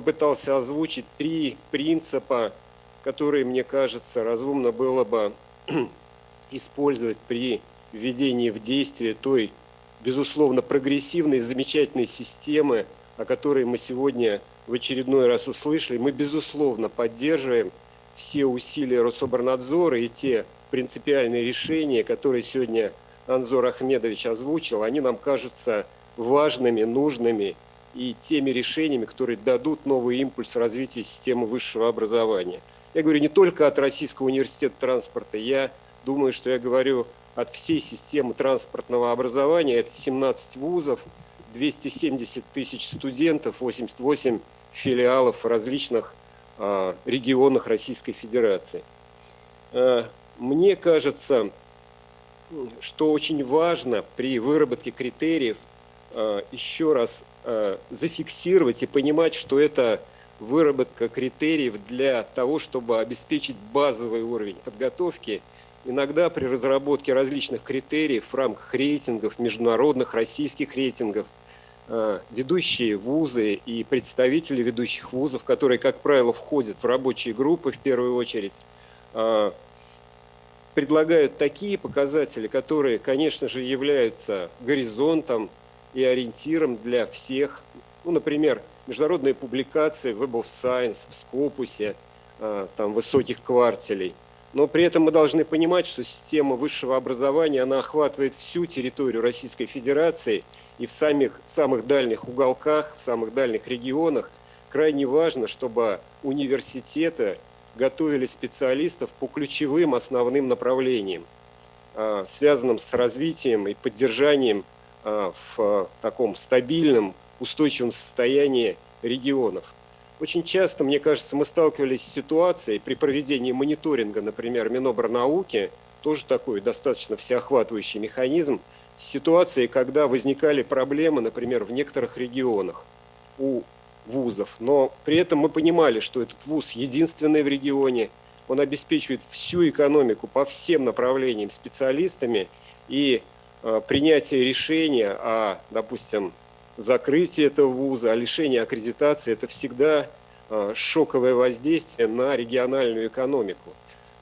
попытался озвучить три принципа, которые, мне кажется, разумно было бы [clears throat] использовать при введении в действие той, безусловно, прогрессивной, замечательной системы, о которой мы сегодня в очередной раз услышали. Мы, безусловно, поддерживаем все усилия Рособорнадзора и те принципиальные решения, которые сегодня Анзор Ахмедович озвучил, они нам кажутся важными, нужными и теми решениями, которые дадут новый импульс развития системы высшего образования. Я говорю не только от Российского университета транспорта, я думаю, что я говорю от всей системы транспортного образования. Это 17 вузов, 270 тысяч студентов, 88 филиалов в различных э, регионах Российской Федерации. Э, мне кажется, что очень важно при выработке критериев еще раз Э, зафиксировать и понимать, что это выработка критериев для того, чтобы обеспечить базовый уровень подготовки. Иногда при разработке различных критериев в рамках рейтингов, международных, российских рейтингов, э, ведущие вузы и представители ведущих вузов, которые, как правило, входят в рабочие группы в первую очередь, э, предлагают такие показатели, которые, конечно же, являются горизонтом, и ориентиром для всех. Ну, например, международные публикации в Web of Science, в Scopus, а, там, высоких квартелей. Но при этом мы должны понимать, что система высшего образования, она охватывает всю территорию Российской Федерации, и в самых, самых дальних уголках, в самых дальних регионах крайне важно, чтобы университеты готовили специалистов по ключевым основным направлениям, а, связанным с развитием и поддержанием в таком стабильном, устойчивом состоянии регионов. Очень часто, мне кажется, мы сталкивались с ситуацией при проведении мониторинга, например, Минобрнауки, тоже такой достаточно всеохватывающий механизм, с ситуацией, когда возникали проблемы, например, в некоторых регионах у вузов. Но при этом мы понимали, что этот вуз единственный в регионе, он обеспечивает всю экономику по всем направлениям специалистами, и принятие решения о, допустим, закрытии этого вуза, о лишении аккредитации, это всегда э, шоковое воздействие на региональную экономику.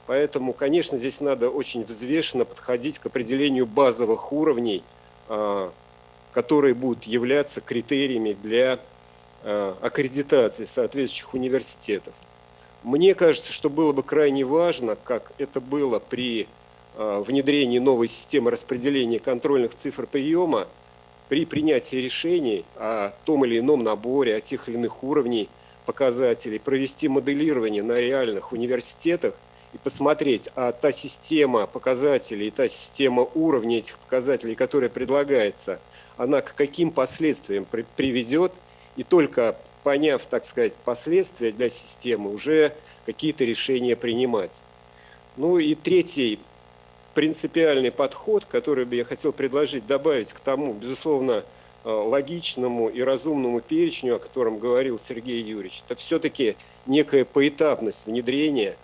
Поэтому, конечно, здесь надо очень взвешенно подходить к определению базовых уровней, э, которые будут являться критериями для аккредитации соответствующих университетов. Мне кажется, что было бы крайне важно, как это было при внедрении новой системы распределения контрольных цифр приема, при принятии решений о том или ином наборе, о тех или иных уровней показателей, провести моделирование на реальных университетах и посмотреть, а та система показателей, та система уровней этих показателей, которая предлагается, она к каким последствиям при приведет, и только поняв, так сказать, последствия для системы, уже какие-то решения принимать. Ну и третий принципиальный подход, который бы я хотел предложить, добавить к тому, безусловно, э, логичному и разумному перечню, о котором говорил Сергей Юрьевич, это все-таки некая поэтапность внедрения.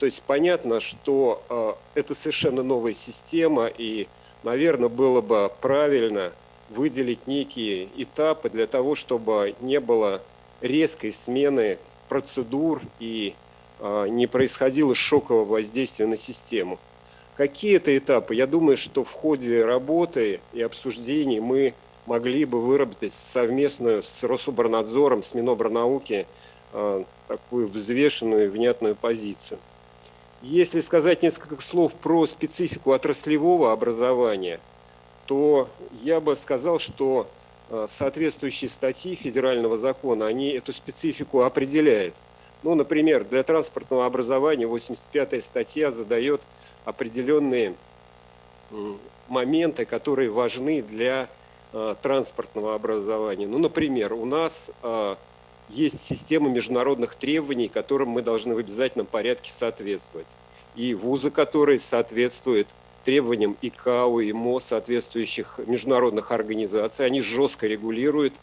То есть понятно, что э, это совершенно новая система, и, наверное, было бы правильно выделить некие этапы для того, чтобы не было резкой смены процедур и э, не происходило шокового воздействия на систему. Какие это этапы? Я думаю, что в ходе работы и обсуждений мы могли бы выработать совместную с Рособорнадзором, с Минобрнауки э, такую взвешенную и внятную позицию. Если сказать несколько слов про специфику отраслевого образования, то я бы сказал, что э, соответствующие статьи федерального закона, они эту специфику определяют. Ну, например, для транспортного образования 85-я статья задает определенные моменты, которые важны для э, транспортного образования. Ну, например, у нас э, есть система международных требований, которым мы должны в обязательном порядке соответствовать. И вузы, которые соответствуют требованиям ИКАО и МО соответствующих международных организаций, они жестко регулируют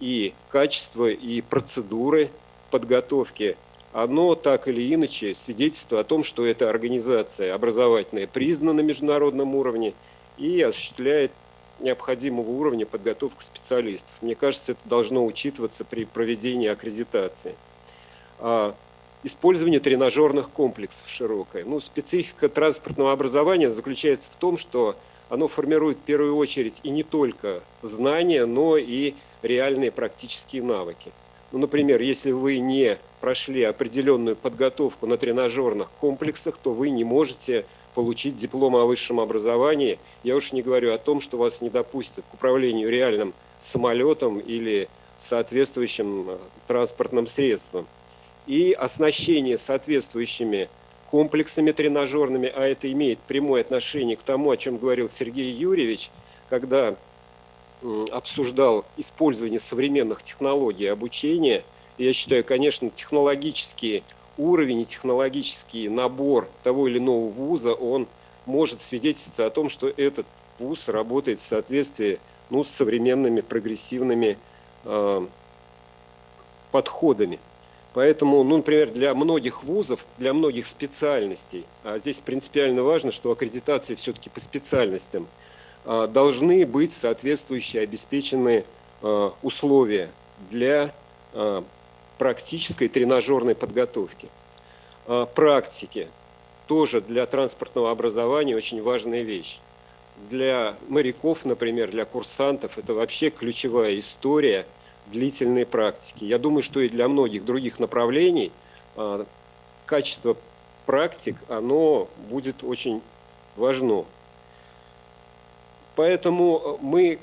и качество, и процедуры подготовки оно так или иначе свидетельство о том, что эта организация образовательная признана на международном уровне и осуществляет необходимого уровня подготовку специалистов. Мне кажется, это должно учитываться при проведении аккредитации. А, использование тренажерных комплексов широкое. Ну, специфика транспортного образования заключается в том, что оно формирует в первую очередь и не только знания, но и реальные практические навыки. Ну, например, если вы не прошли определенную подготовку на тренажерных комплексах, то вы не можете получить диплом о высшем образовании. Я уж не говорю о том, что вас не допустят к управлению реальным самолетом или соответствующим э, транспортным средством. И оснащение соответствующими комплексами тренажерными, а это имеет прямое отношение к тому, о чем говорил Сергей Юрьевич, когда обсуждал использование современных технологий обучения. Я считаю, конечно, технологический уровень и технологический набор того или иного вуза, он может свидетельствовать о том, что этот вуз работает в соответствии ну, с современными прогрессивными э, подходами. Поэтому, ну, например, для многих вузов, для многих специальностей, а здесь принципиально важно, что аккредитация все-таки по специальностям – а, должны быть соответствующие обеспеченные а, условия для а, практической тренажерной подготовки. Практики тоже для транспортного образования очень важная вещь. Для моряков, например, для курсантов это вообще ключевая история длительной практики. Я думаю, что и для многих других направлений качество практик, оно будет очень важно. Поэтому мы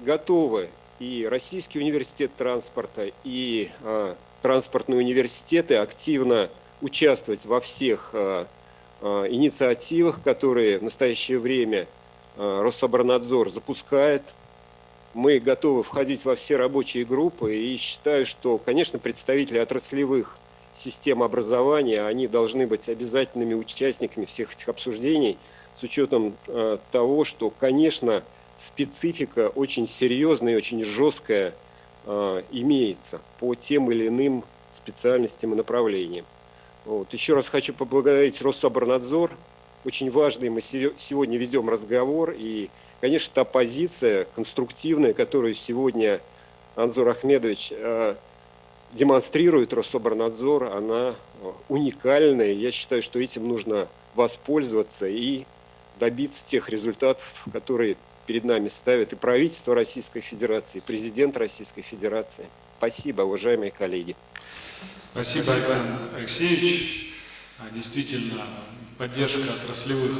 готовы, и Российский университет транспорта, и э, транспортные университеты активно участвовать во всех э, э, инициативах, которые в настоящее время э, Рособорнадзор запускает. Мы готовы входить во все рабочие группы и считаю, что, конечно, представители отраслевых систем образования, они должны быть обязательными участниками всех этих обсуждений – с учетом э, того, что, конечно, специфика очень серьезная и очень жесткая э, имеется по тем или иным специальностям и направлениям. Вот. Еще раз хочу поблагодарить Рособорнадзор. Очень важный мы сегодня ведем разговор. И, конечно, та позиция конструктивная, которую сегодня Анзор Ахмедович э, демонстрирует Рособорнадзор, она уникальная. Я считаю, что этим нужно воспользоваться и добиться тех результатов, которые перед нами ставит и правительство Российской Федерации, и президент Российской Федерации. Спасибо, уважаемые коллеги. Спасибо, Александр Алексеевич. А, действительно, поддержка отраслевых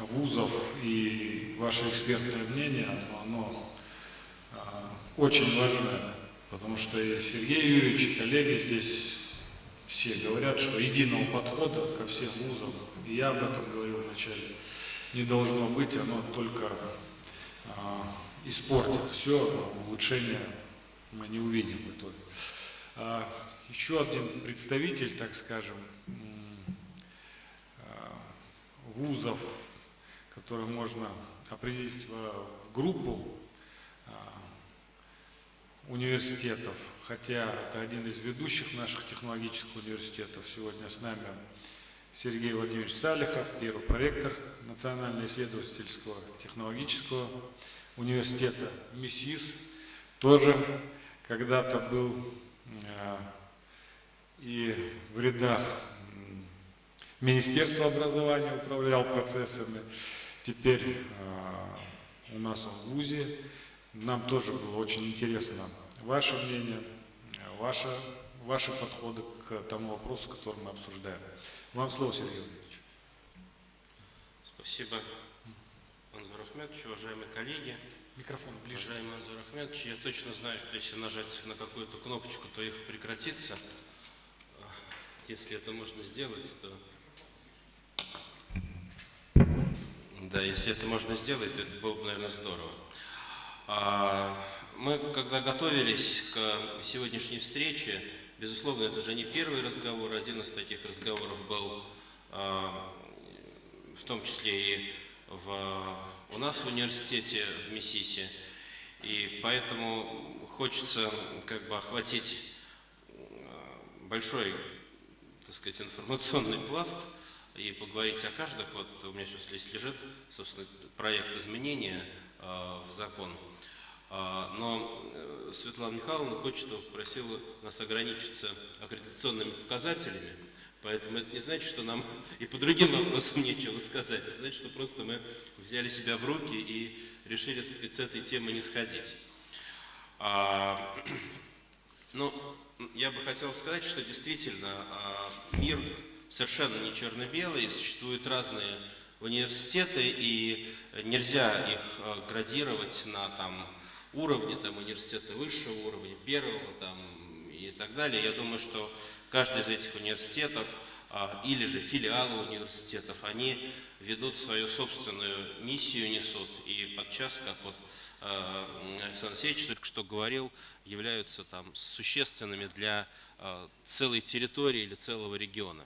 вузов и ваше экспертное мнение, оно а, очень важно, потому что и Сергей Юрьевич, и коллеги здесь все говорят, что единого подхода ко всем вузам, и я об этом говорил вначале, не должно быть, оно только испортит все, улучшения мы не увидим в итоге. А, еще один представитель, так скажем, а, вузов, который можно определить в группу университетов, хотя это один из ведущих наших технологических университетов. Сегодня с нами Сергей Владимирович Салихов, первый проректор Национального исследовательского технологического университета МИСИС, тоже когда-то был э, и в рядах Министерства образования управлял процессами, теперь э, у нас он в ВУЗе. Нам тоже было очень интересно ваше мнение, ваше, ваши подходы к тому вопросу, который мы обсуждаем. Вам слово, Сергей Владимирович. Спасибо, Анзор Ахмедович, уважаемые коллеги. Микрофон ближе. Уважаемый Анзор Ахмедович, я точно знаю, что если нажать на какую-то кнопочку, то их прекратится. Если это можно сделать, то... Да, если это можно сделать, то это было бы, наверное, здорово. А, мы, когда готовились к сегодняшней встрече, Безусловно, это же не первый разговор, один из таких разговоров был а, в том числе и в, у нас в университете в МИСИСе. И поэтому хочется как бы охватить а, большой, так сказать, информационный пласт и поговорить о каждых. Вот у меня сейчас здесь лежит, собственно, проект изменения э, в закон. А, но э, Светлана Михайловна Кочетова попросила нас ограничиться аккредитационными показателями, поэтому это не значит, что нам и по другим вопросам нечего сказать, это значит, что просто мы взяли себя в руки и решили, сказать, с этой темы не сходить. А, [clears throat] ну, я бы хотел сказать, что действительно а, мир совершенно не черно-белый, существуют разные университеты, и нельзя их э, градировать на там, уровня, там, университета высшего уровня, первого там, и так далее. Я думаю, что каждый из этих университетов а, или же филиалы университетов, они ведут свою собственную миссию, несут, и подчас, как вот а, Александр Алексеевич только что говорил, являются там существенными для а, целой территории или целого региона.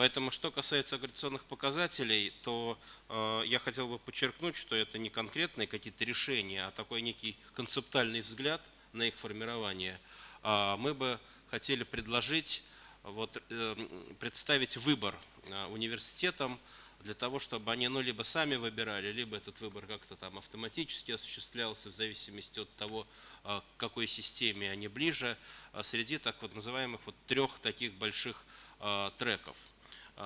Поэтому, что касается агрегационных показателей, то э, я хотел бы подчеркнуть, что это не конкретные какие-то решения, а такой некий концептуальный взгляд на их формирование. Э, мы бы хотели предложить, вот, э, представить выбор э, университетам для того, чтобы они ну, либо сами выбирали, либо этот выбор как-то там автоматически осуществлялся в зависимости от того, э, к какой системе они ближе, э, среди так вот называемых вот трех таких больших э, треков –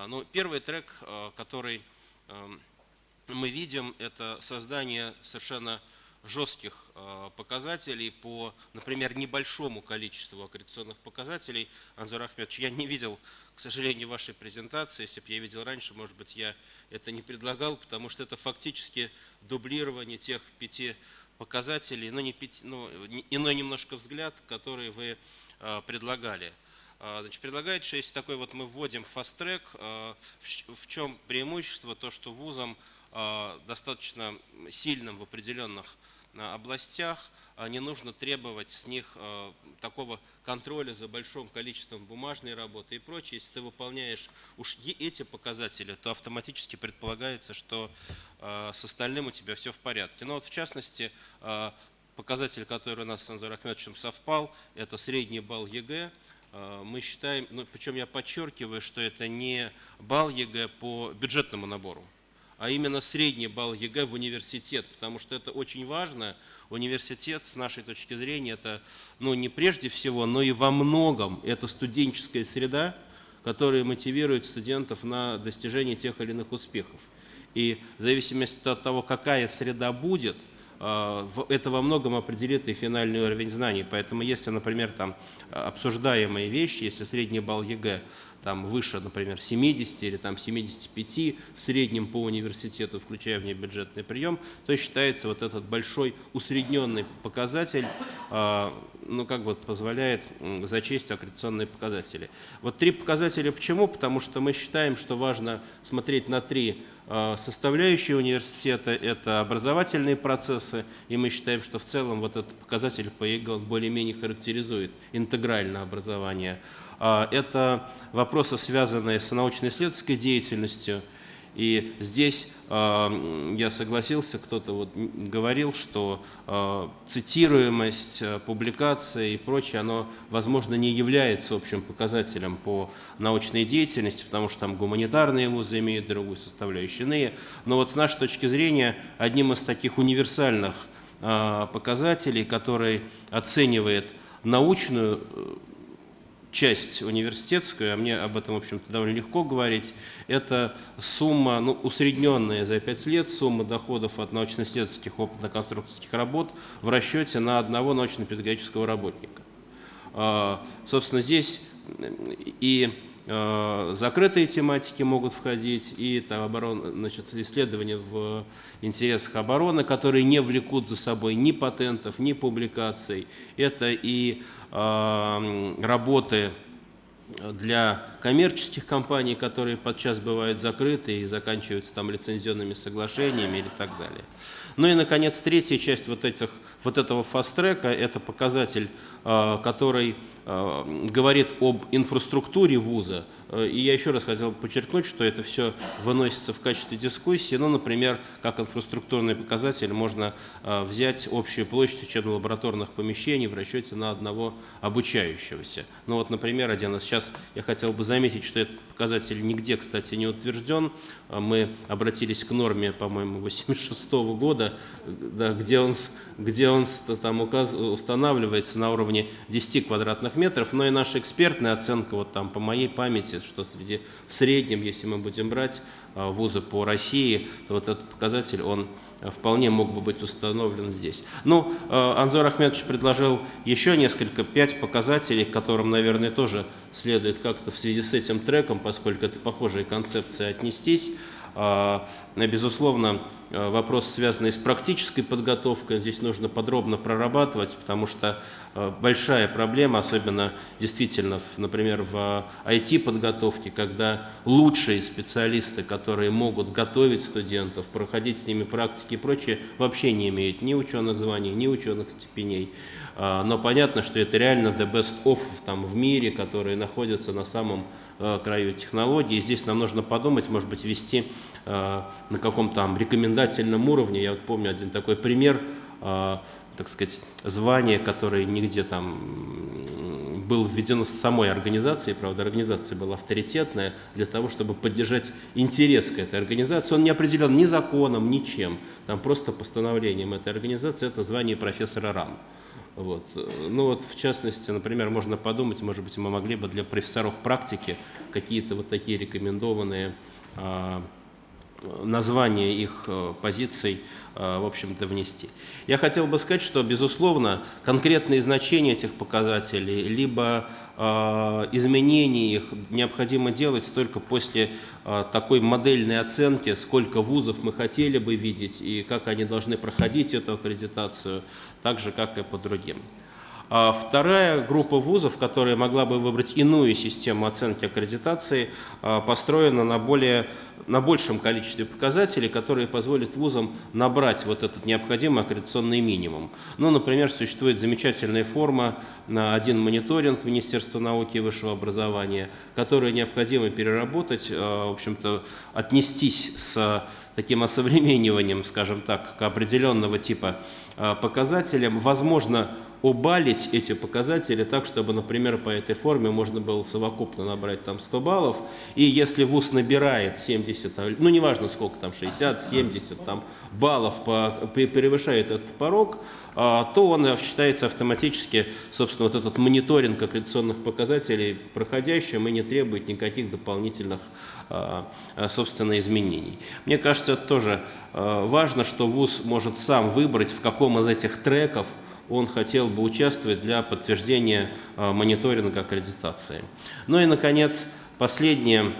ну, первый трек, а, который эм, мы видим, это создание совершенно жестких а, показателей по, например, небольшому количеству аккредитационных показателей. Анзор Ахмедович, я не видел, к сожалению, вашей презентации. Если бы я видел раньше, может быть, я это не предлагал, потому что это фактически дублирование тех пяти показателей, но, не пяти, но иной немножко взгляд, который вы предлагали. А, значит, предлагает, что если такой вот мы вводим fast-track, а, в чем преимущество? То, что вузам а, достаточно сильным в определенных областях не нужно требовать с них такого контроля за большим количеством бумажной работы и прочее. Если ты выполняешь уж эти показатели, то автоматически предполагается, что с остальным у тебя все в порядке. Но вот в частности, показатель, который у нас с Ахмедовичем совпал, это средний балл ЕГЭ. А, мы считаем, ну, причем я подчеркиваю, что это не балл ЕГЭ по бюджетному набору, а именно средний балл ЕГЭ в университет, потому что это очень важно. Университет, с нашей точки зрения, это ну, не прежде всего, но и во многом это студенческая среда, которая мотивирует студентов на достижение тех или иных успехов. И в зависимости от того, какая среда будет – это во многом определит и финальный уровень знаний. Поэтому если, например, там обсуждаемые вещи, если средний балл ЕГЭ там выше, например, 70 или там 75 в среднем по университету, включая внебюджетный прием, то считается вот этот большой усредненный показатель, а, ну как бы позволяет зачесть аккредитационные показатели. Вот три показателя почему? Потому что мы считаем, что важно смотреть на три составляющие университета – это образовательные процессы, и мы считаем, что в целом вот этот показатель по ЕГЭ более-менее характеризует интегральное образование. А, это вопросы, связанные с научно-исследовательской деятельностью, и здесь э, я согласился, кто-то вот говорил, что э, цитируемость, э, публикация и прочее, оно, возможно, не является общим показателем по научной деятельности, потому что там гуманитарные вузы имеют другую составляющую, иные. Но вот с нашей точки зрения, одним из таких универсальных э, показателей, который оценивает научную часть университетскую, а мне об этом, в общем-то, довольно легко говорить, это сумма, ну, усредненная за 5 лет, сумма доходов от научно-исследовательских опытно-конструкторских работ в расчете на одного научно-педагогического работника. А, собственно, здесь и закрытые тематики могут входить, и там, оборон, значит, исследования в интересах обороны, которые не влекут за собой ни патентов, ни публикаций. Это и работы для коммерческих компаний, которые подчас бывают закрыты и заканчиваются там лицензионными соглашениями или так далее. Ну и, наконец, третья часть вот, этих, вот этого фаст-трека – это показатель, а, который а, говорит об инфраструктуре вуза, Э, и я еще раз хотел подчеркнуть, что это все выносится в качестве дискуссии. Ну, например, как инфраструктурный показатель можно э, взять общую площадь учебно-лабораторных помещений в расчете на одного обучающегося. Ну вот, например, один сейчас я хотел бы заметить, что этот показатель нигде, кстати, не утвержден. Э, мы обратились к норме, по-моему, 86 -го года, да, где он, где он там указ, устанавливается на уровне 10 квадратных метров, но и наша экспертная оценка, вот там по моей памяти, что среди, в среднем, если мы будем брать а, вузы по России, то вот этот показатель, он вполне мог бы быть установлен здесь. Ну, а, Анзор Ахмедович предложил еще несколько, пять показателей, к которым, наверное, тоже следует как-то в связи с этим треком, поскольку это похожие концепции, отнестись. Безусловно, Э, вопрос, связанный с практической подготовкой, здесь нужно подробно прорабатывать, потому что э, большая проблема, особенно действительно, например, в IT-подготовке, когда лучшие специалисты, которые могут готовить студентов, проходить с ними практики и прочее, вообще не имеют ни ученых званий, ни ученых степеней. А, но понятно, что это реально the best of там, в мире, которые находятся на самом э, краю технологий. И здесь нам нужно подумать, может быть, вести э, на каком-то там рекомендательном уровне. Я вот помню один такой пример, э, так сказать, звание, которое нигде там был введено с самой организацией, правда, организация была авторитетная, для того, чтобы поддержать интерес к этой организации. Он не определен ни законом, ничем, там просто постановлением этой организации, это звание профессора РАН. Вот. Ну вот, в частности, например, можно подумать, может быть, мы могли бы для профессоров практики какие-то вот такие рекомендованные а, название их э, позиций, э, в общем-то, внести. Я хотел бы сказать, что, безусловно, конкретные значения этих показателей, либо э, изменения их необходимо делать только после такой модельной оценки, сколько вузов мы хотели бы видеть и как они должны проходить эту аккредитацию, так же, как и по другим. А вторая группа вузов, которая могла бы выбрать иную систему оценки аккредитации, а, построена на, более, на большем количестве показателей, которые позволят вузам набрать вот этот необходимый аккредитационный минимум. Ну, например, существует замечательная форма на один мониторинг Министерства науки и высшего образования, которую необходимо переработать, а, в общем-то, отнестись с таким осовремениванием, скажем так, к определенного типа показателям. Возможно, обалить эти показатели так, чтобы, например, по этой форме можно было совокупно набрать там 100 баллов. И если ВУЗ набирает 70, ну неважно сколько там, 60, 70 там, баллов, по, превышает этот порог, а, то он считается автоматически, собственно, вот этот мониторинг аккредитационных показателей проходящим и не требует никаких дополнительных а, собственно, изменений. Мне кажется, это тоже а, важно, что ВУЗ может сам выбрать, в каком из этих треков он хотел бы участвовать для подтверждения а, мониторинга аккредитации. Ну и, наконец, последнее,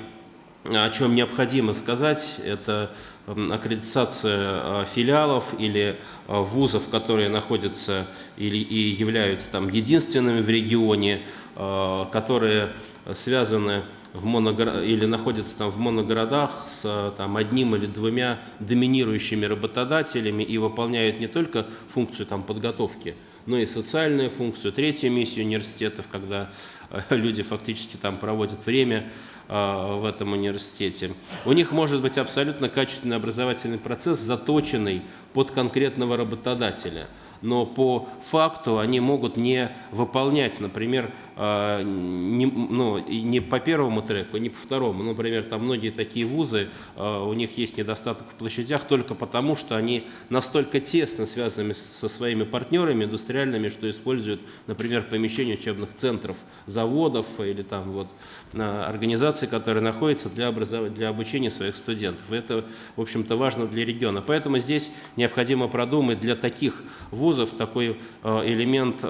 о чем необходимо сказать, это аккредитация а, филиалов или вузов, которые находятся или и являются там единственными в регионе, которые связаны в моногор... или находятся там в моногородах с там, одним или двумя доминирующими работодателями и выполняют не только функцию там, подготовки, но и социальную функцию, третью миссию университетов, когда э, люди фактически там проводят время э, в этом университете. У них может быть абсолютно качественный образовательный процесс, заточенный под конкретного работодателя – но по факту они могут не выполнять, например, а, не, ну, не по первому треку, не по второму. Например, там многие такие вузы, а, у них есть недостаток в площадях только потому, что они настолько тесно связаны со своими партнерами индустриальными, что используют, например, помещения учебных центров, заводов или там вот а, организаций, которые находятся для, образов... для обучения своих студентов. Это, в общем-то, важно для региона. Поэтому здесь необходимо продумать для таких вузов, такой элемент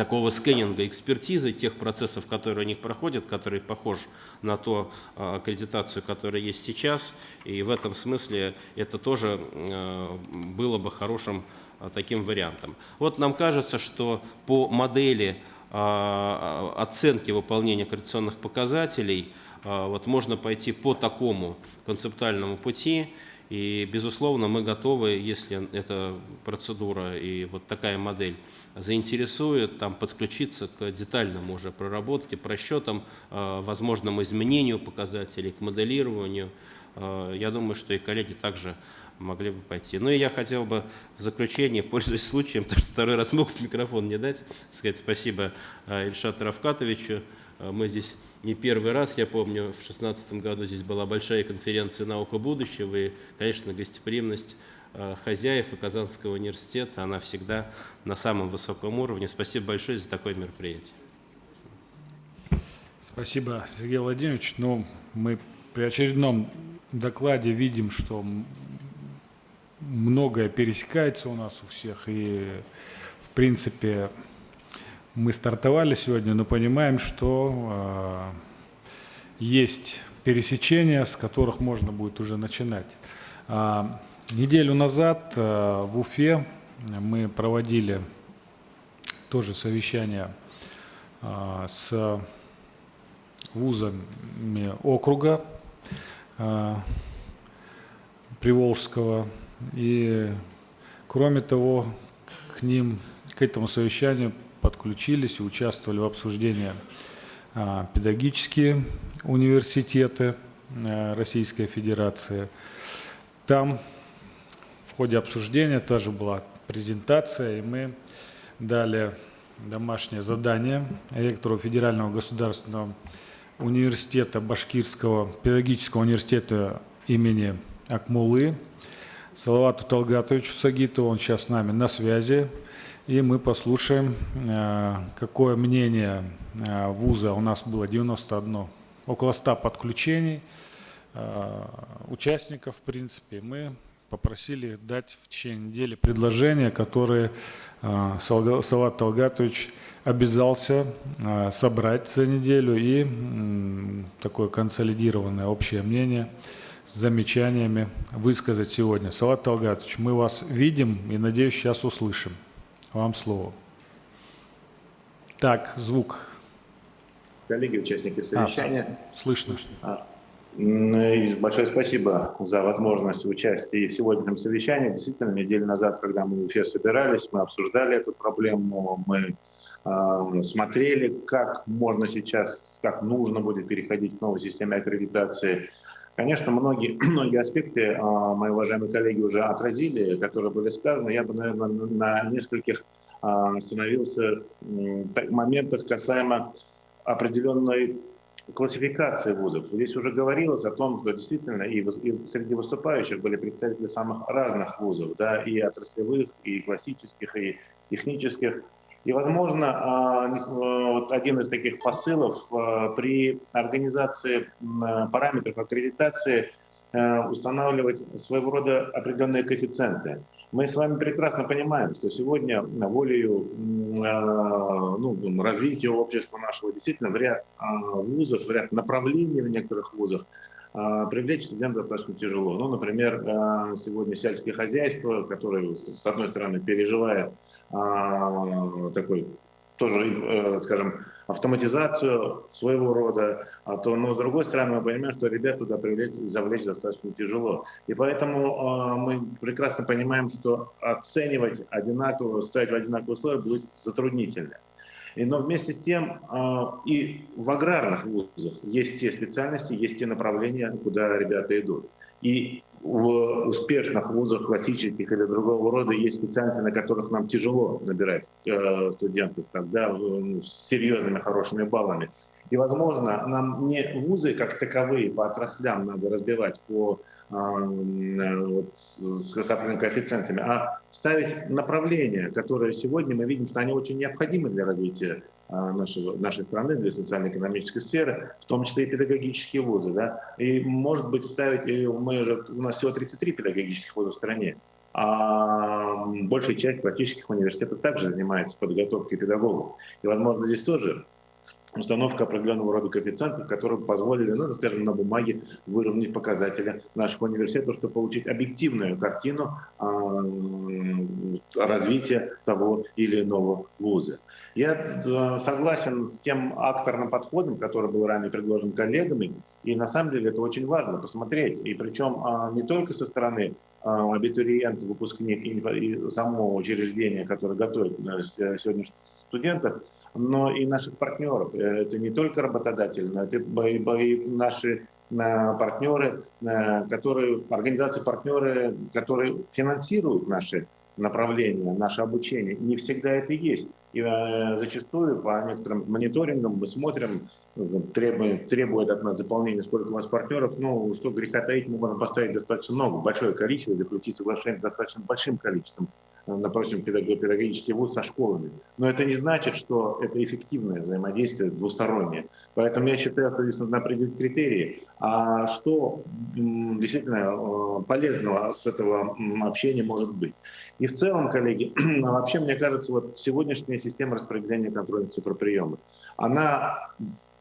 такого скрининга, экспертизы тех процессов, которые у них проходят, который похож на ту э, аккредитацию, которая есть сейчас. И в этом смысле это тоже было бы хорошим таким вариантом. Вот нам кажется, что по модели оценки выполнения аккредитационных показателей вот можно пойти по такому концептуальному пути. И, безусловно, мы готовы, если эта процедура и вот такая модель заинтересует, там, подключиться к детальному уже проработке, просчетам, э, возможному изменению показателей, к моделированию. Э, я думаю, что и коллеги также могли бы пойти. Ну и я хотел бы в заключение, [laughs] пользуясь случаем, потому что второй раз могут микрофон не дать, сказать спасибо э, Ильшату Равкатовичу. Мы здесь не первый раз, я помню, в 2016 году здесь была большая конференция «Наука будущего», и, конечно, гостеприимность хозяев и Казанского университета, она всегда на самом высоком уровне. Спасибо большое за такое мероприятие. Спасибо, Сергей Владимирович. Ну, мы при очередном докладе видим, что многое пересекается у нас у всех, и, в принципе, мы стартовали сегодня, но понимаем, что э, есть пересечения, с которых можно будет уже начинать. Неделю назад э, в Уфе мы проводили тоже совещание э, с вузами округа э, Приволжского. И кроме того, к ним, к этому совещанию подключились и участвовали в обсуждении педагогические университеты Российской Федерации. Там ходе обсуждения тоже была презентация, и мы дали домашнее задание ректору Федерального государственного университета Башкирского педагогического университета имени Акмулы Салавату Талгатовичу Сагитову, он сейчас с нами на связи, и мы послушаем, э, какое мнение э, вуза. У нас было 91, около 100 подключений э, участников, в принципе. Мы попросили дать в течение недели предложения, которые Салават Талгатович обязался собрать за неделю и такое консолидированное общее мнение с замечаниями высказать сегодня. Салат Талгатович, мы вас видим и, надеюсь, сейчас услышим. Вам слово. Так, звук. Коллеги, участники совещания. А, слышно. А, большое спасибо за возможность участия в сегодняшнем совещании. Действительно, неделю назад, когда мы в Уфе собирались, мы обсуждали эту проблему, мы э, смотрели, как можно сейчас, как нужно будет переходить к новой системе аккредитации Конечно, многие, [clears throat] многие аспекты а, мои уважаемые коллеги уже отразили, которые были сказаны. Я бы, наверное, на нескольких а, остановился моментах касаемо определенной классификации вузов. Здесь уже говорилось о том, что действительно и, и среди выступающих были представители самых разных вузов, да, и отраслевых, и классических, и технических. И, возможно, а, вот один из таких посылов а, при организации параметров аккредитации устанавливать своего рода определенные коэффициенты. Мы с вами прекрасно понимаем, что сегодня волею а, ну, развития общества нашего действительно в ряд вузов, в ряд направлений в некоторых вузах привлечь студентов достаточно тяжело. Ну, например, сегодня сельское хозяйство, которое, с одной стороны, переживает такой тоже, э, скажем, автоматизацию своего рода, а то, но с другой стороны мы понимаем, что ребят туда привлечь, завлечь достаточно тяжело. И поэтому э, мы прекрасно понимаем, что оценивать одинаково, ставить в одинаковые условия будет затруднительно. И, но вместе с тем э, и в аграрных вузах есть те специальности, есть те направления, куда ребята идут. И в успешных вузах классических или другого рода есть специальности, на которых нам тяжело набирать э, студентов тогда ну, с серьезными хорошими баллами. И, возможно, нам не вузы как таковые по отраслям надо разбивать по э, вот, с определенными коэффициентами, а ставить направления, которые сегодня мы видим, что они очень необходимы для развития нашего, нашей страны, для социально-экономической сферы, в том числе и педагогические вузы. Да? И, может быть, ставить, мы же, у нас всего 33 педагогических вуза в стране, а большая часть практических университетов также занимается подготовкой педагогов. И, возможно, здесь тоже установка определенного рода коэффициентов, которые позволили, ну, скажем, на бумаге выровнять показатели наших университетов, чтобы получить объективную картину э, развития того или иного вуза. Я э, согласен с тем акторным подходом, который был ранее предложен коллегами, и на самом деле это очень важно посмотреть, и причем э, не только со стороны абитуриент, выпускник и самого учреждения, которое готовит сегодня студентов, но и наших партнеров. Э, это не только работодатели, но это и наши э, партнеры, э, которые, организации-партнеры, которые финансируют наши направления, наше обучение. Не всегда это есть. И зачастую по некоторым мониторингам мы смотрим, требует, требует от нас заполнения, сколько у нас партнеров. Ну, что греха таить, мы можем поставить достаточно много, большое количество, заключить соглашение достаточно большим количеством допустим, педагогический вуз со школами. Но это не значит, что это эффективное взаимодействие двустороннее. Поэтому я считаю, что здесь нужно определить критерии. А что действительно э, полезного с этого общения может быть? И в целом, коллеги, [clears throat] вообще, мне кажется, вот сегодняшняя система распределения контрольных цифроприемов, она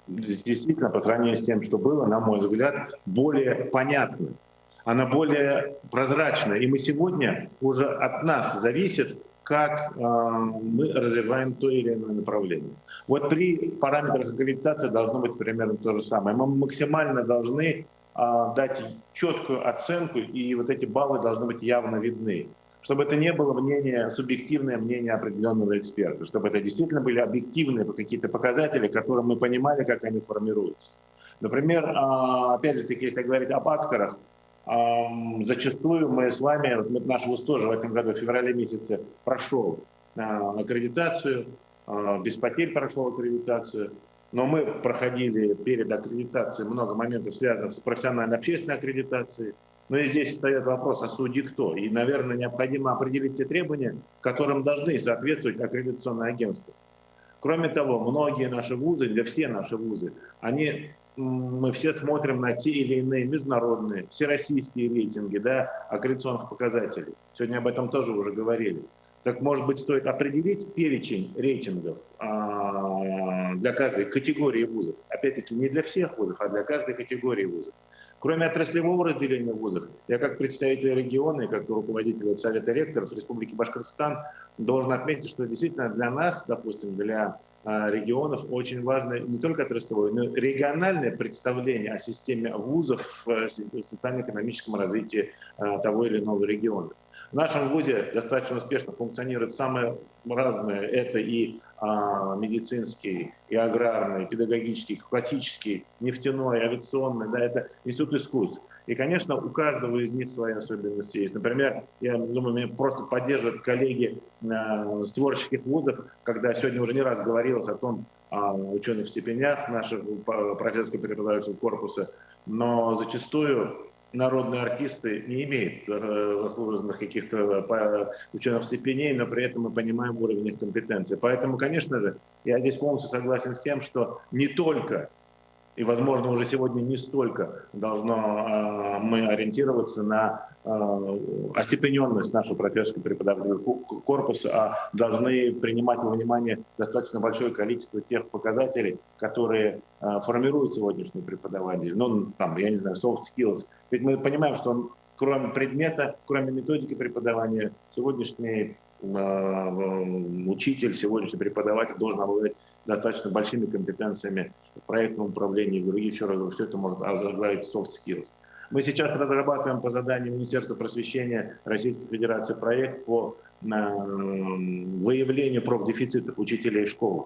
действительно по сравнению с тем, что было, на мой взгляд, более понятна она более прозрачная. И мы сегодня уже от нас зависит, как э, мы развиваем то или иное направление. Вот при параметрах аккредитации должно быть примерно то же самое. Мы максимально должны э, дать четкую оценку, и вот эти баллы должны быть явно видны. Чтобы это не было мнение, субъективное мнение определенного эксперта, чтобы это действительно были объективные какие-то показатели, которые мы понимали, как они формируются. Например, а, опять же если говорить об акторах, Зачастую мы с вами, наш ВУЗ тоже в этом году, в феврале месяце, прошел а, аккредитацию, а, без потерь прошел аккредитацию, но мы проходили перед аккредитацией много моментов, связанных с профессиональной общественной аккредитацией. Но и здесь встает вопрос, а судьи кто? И, наверное, необходимо определить те требования, которым должны соответствовать аккредитационные агентства. Кроме того, многие наши вузы, для все наши вузы, они мы все смотрим на те или иные международные, всероссийские рейтинги да, аккредитационных показателей. Сегодня об этом тоже уже говорили. Так, может быть, стоит определить перечень рейтингов а, для каждой категории вузов. Опять-таки, не для всех вузов, а для каждой категории вузов. Кроме отраслевого разделения вузов, я как представитель региона и как руководитель Совета ректоров Республики Башкортостан должен отметить, что действительно для нас, допустим, для регионов очень важно не только отраслевое, но и региональное представление о системе вузов в социально-экономическом развитии а, того или иного региона. В нашем ВУЗе достаточно успешно функционируют самые разные, это и а, медицинский, и аграрный, и педагогический, классический, нефтяной, авиационный, да, это институт искусств. И, конечно, у каждого из них свои особенности есть. Например, я думаю, меня просто поддерживают коллеги э, с творческих вузов, когда сегодня уже не раз говорилось о том, о ученых степенях нашего профессорского преподавательского корпуса, но зачастую народные артисты не имеют э, заслуженных каких-то э, ученых степеней, но при этом мы понимаем уровень их компетенции. Поэтому, конечно же, я здесь полностью согласен с тем, что не только и, возможно, уже сегодня не столько должно э, мы ориентироваться на э, остепененность нашего профессорского преподавательского корпуса, а должны принимать во внимание достаточно большое количество тех показателей, которые э, формируют сегодняшний преподаватель. Ну, там, я не знаю, soft skills. Ведь мы понимаем, что он, кроме предмета, кроме методики преподавания, сегодняшний учитель, сегодняшний преподаватель должен обладать достаточно большими компетенциями в проектном управлении, в других, еще раз все это может озаглавить soft skills. Мы сейчас разрабатываем по заданию Министерства просвещения Российской Федерации проект по выявлению профдефицитов учителей школы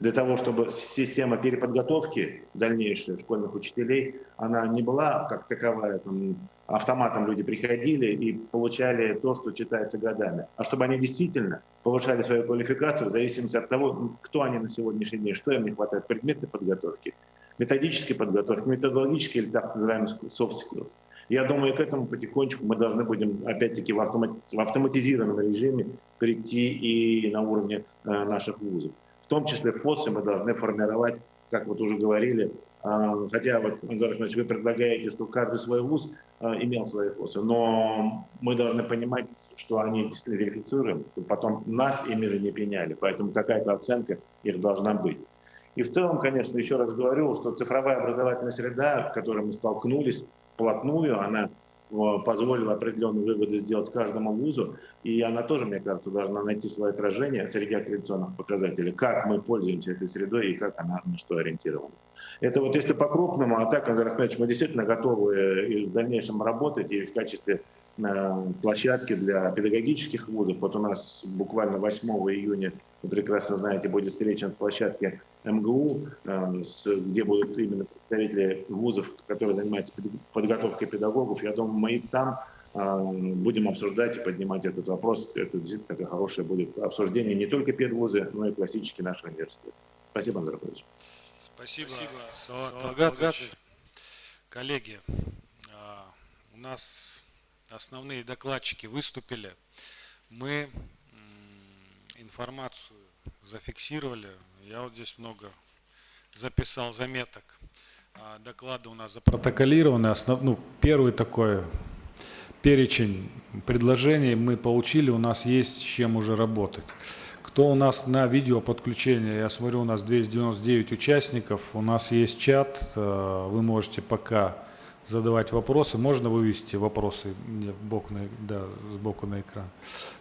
для того, чтобы система переподготовки дальнейшей школьных учителей, она не была как таковая, там, автоматом люди приходили и получали то, что читается годами, а чтобы они действительно повышали свою квалификацию в зависимости от того, кто они на сегодняшний день, что им не хватает предметной подготовки, методической подготовки, методологической или так называемой soft skills. Я думаю, к этому потихонечку мы должны будем, опять-таки, в, автоматизированном режиме перейти и на уровне э, наших вузов том числе ФОСы мы должны формировать, как вот уже говорили, хотя вот, Андрей Ахмедович, вы предлагаете, что каждый свой вуз а, имел свои ФОСы, но мы должны понимать, что они действительно верифицируем, чтобы потом нас ими же не пеняли, поэтому какая-то оценка их должна быть. И в целом, конечно, еще раз говорю, что цифровая образовательная среда, с которой мы столкнулись вплотную, она позволила определенные выводы сделать каждому вузу, и она тоже, мне кажется, должна найти свое отражение среди аккредитационных показателей, как мы пользуемся этой средой и как она на что ориентирована. Это вот если по-крупному, а так, Андрей Ахмедович, мы действительно готовы и в дальнейшем работать и в качестве э, площадки для педагогических вузов. Вот у нас буквально 8 июня, вы прекрасно знаете, будет встреча на площадке МГУ, э, где будут именно представители вузов, которые занимаются подготовкой педагогов. Я думаю, мы и там э, будем обсуждать и поднимать этот вопрос. Это действительно такое хорошее будет обсуждение не только педвузы, но и классические наши университеты. Спасибо, Андрей Павлович. Спасибо, Спасибо. Коллеги, а, у нас основные докладчики выступили. Мы информацию зафиксировали. Я вот здесь много записал заметок. А, доклады у нас запротоколированы. Основ, ну, первый такой перечень предложений мы получили, у нас есть с чем уже работать. Кто у нас на видео подключение? Я смотрю, у нас 299 участников, у нас есть чат, э, вы можете пока задавать вопросы. Можно вывести вопросы мне в бок на, да, сбоку на экран.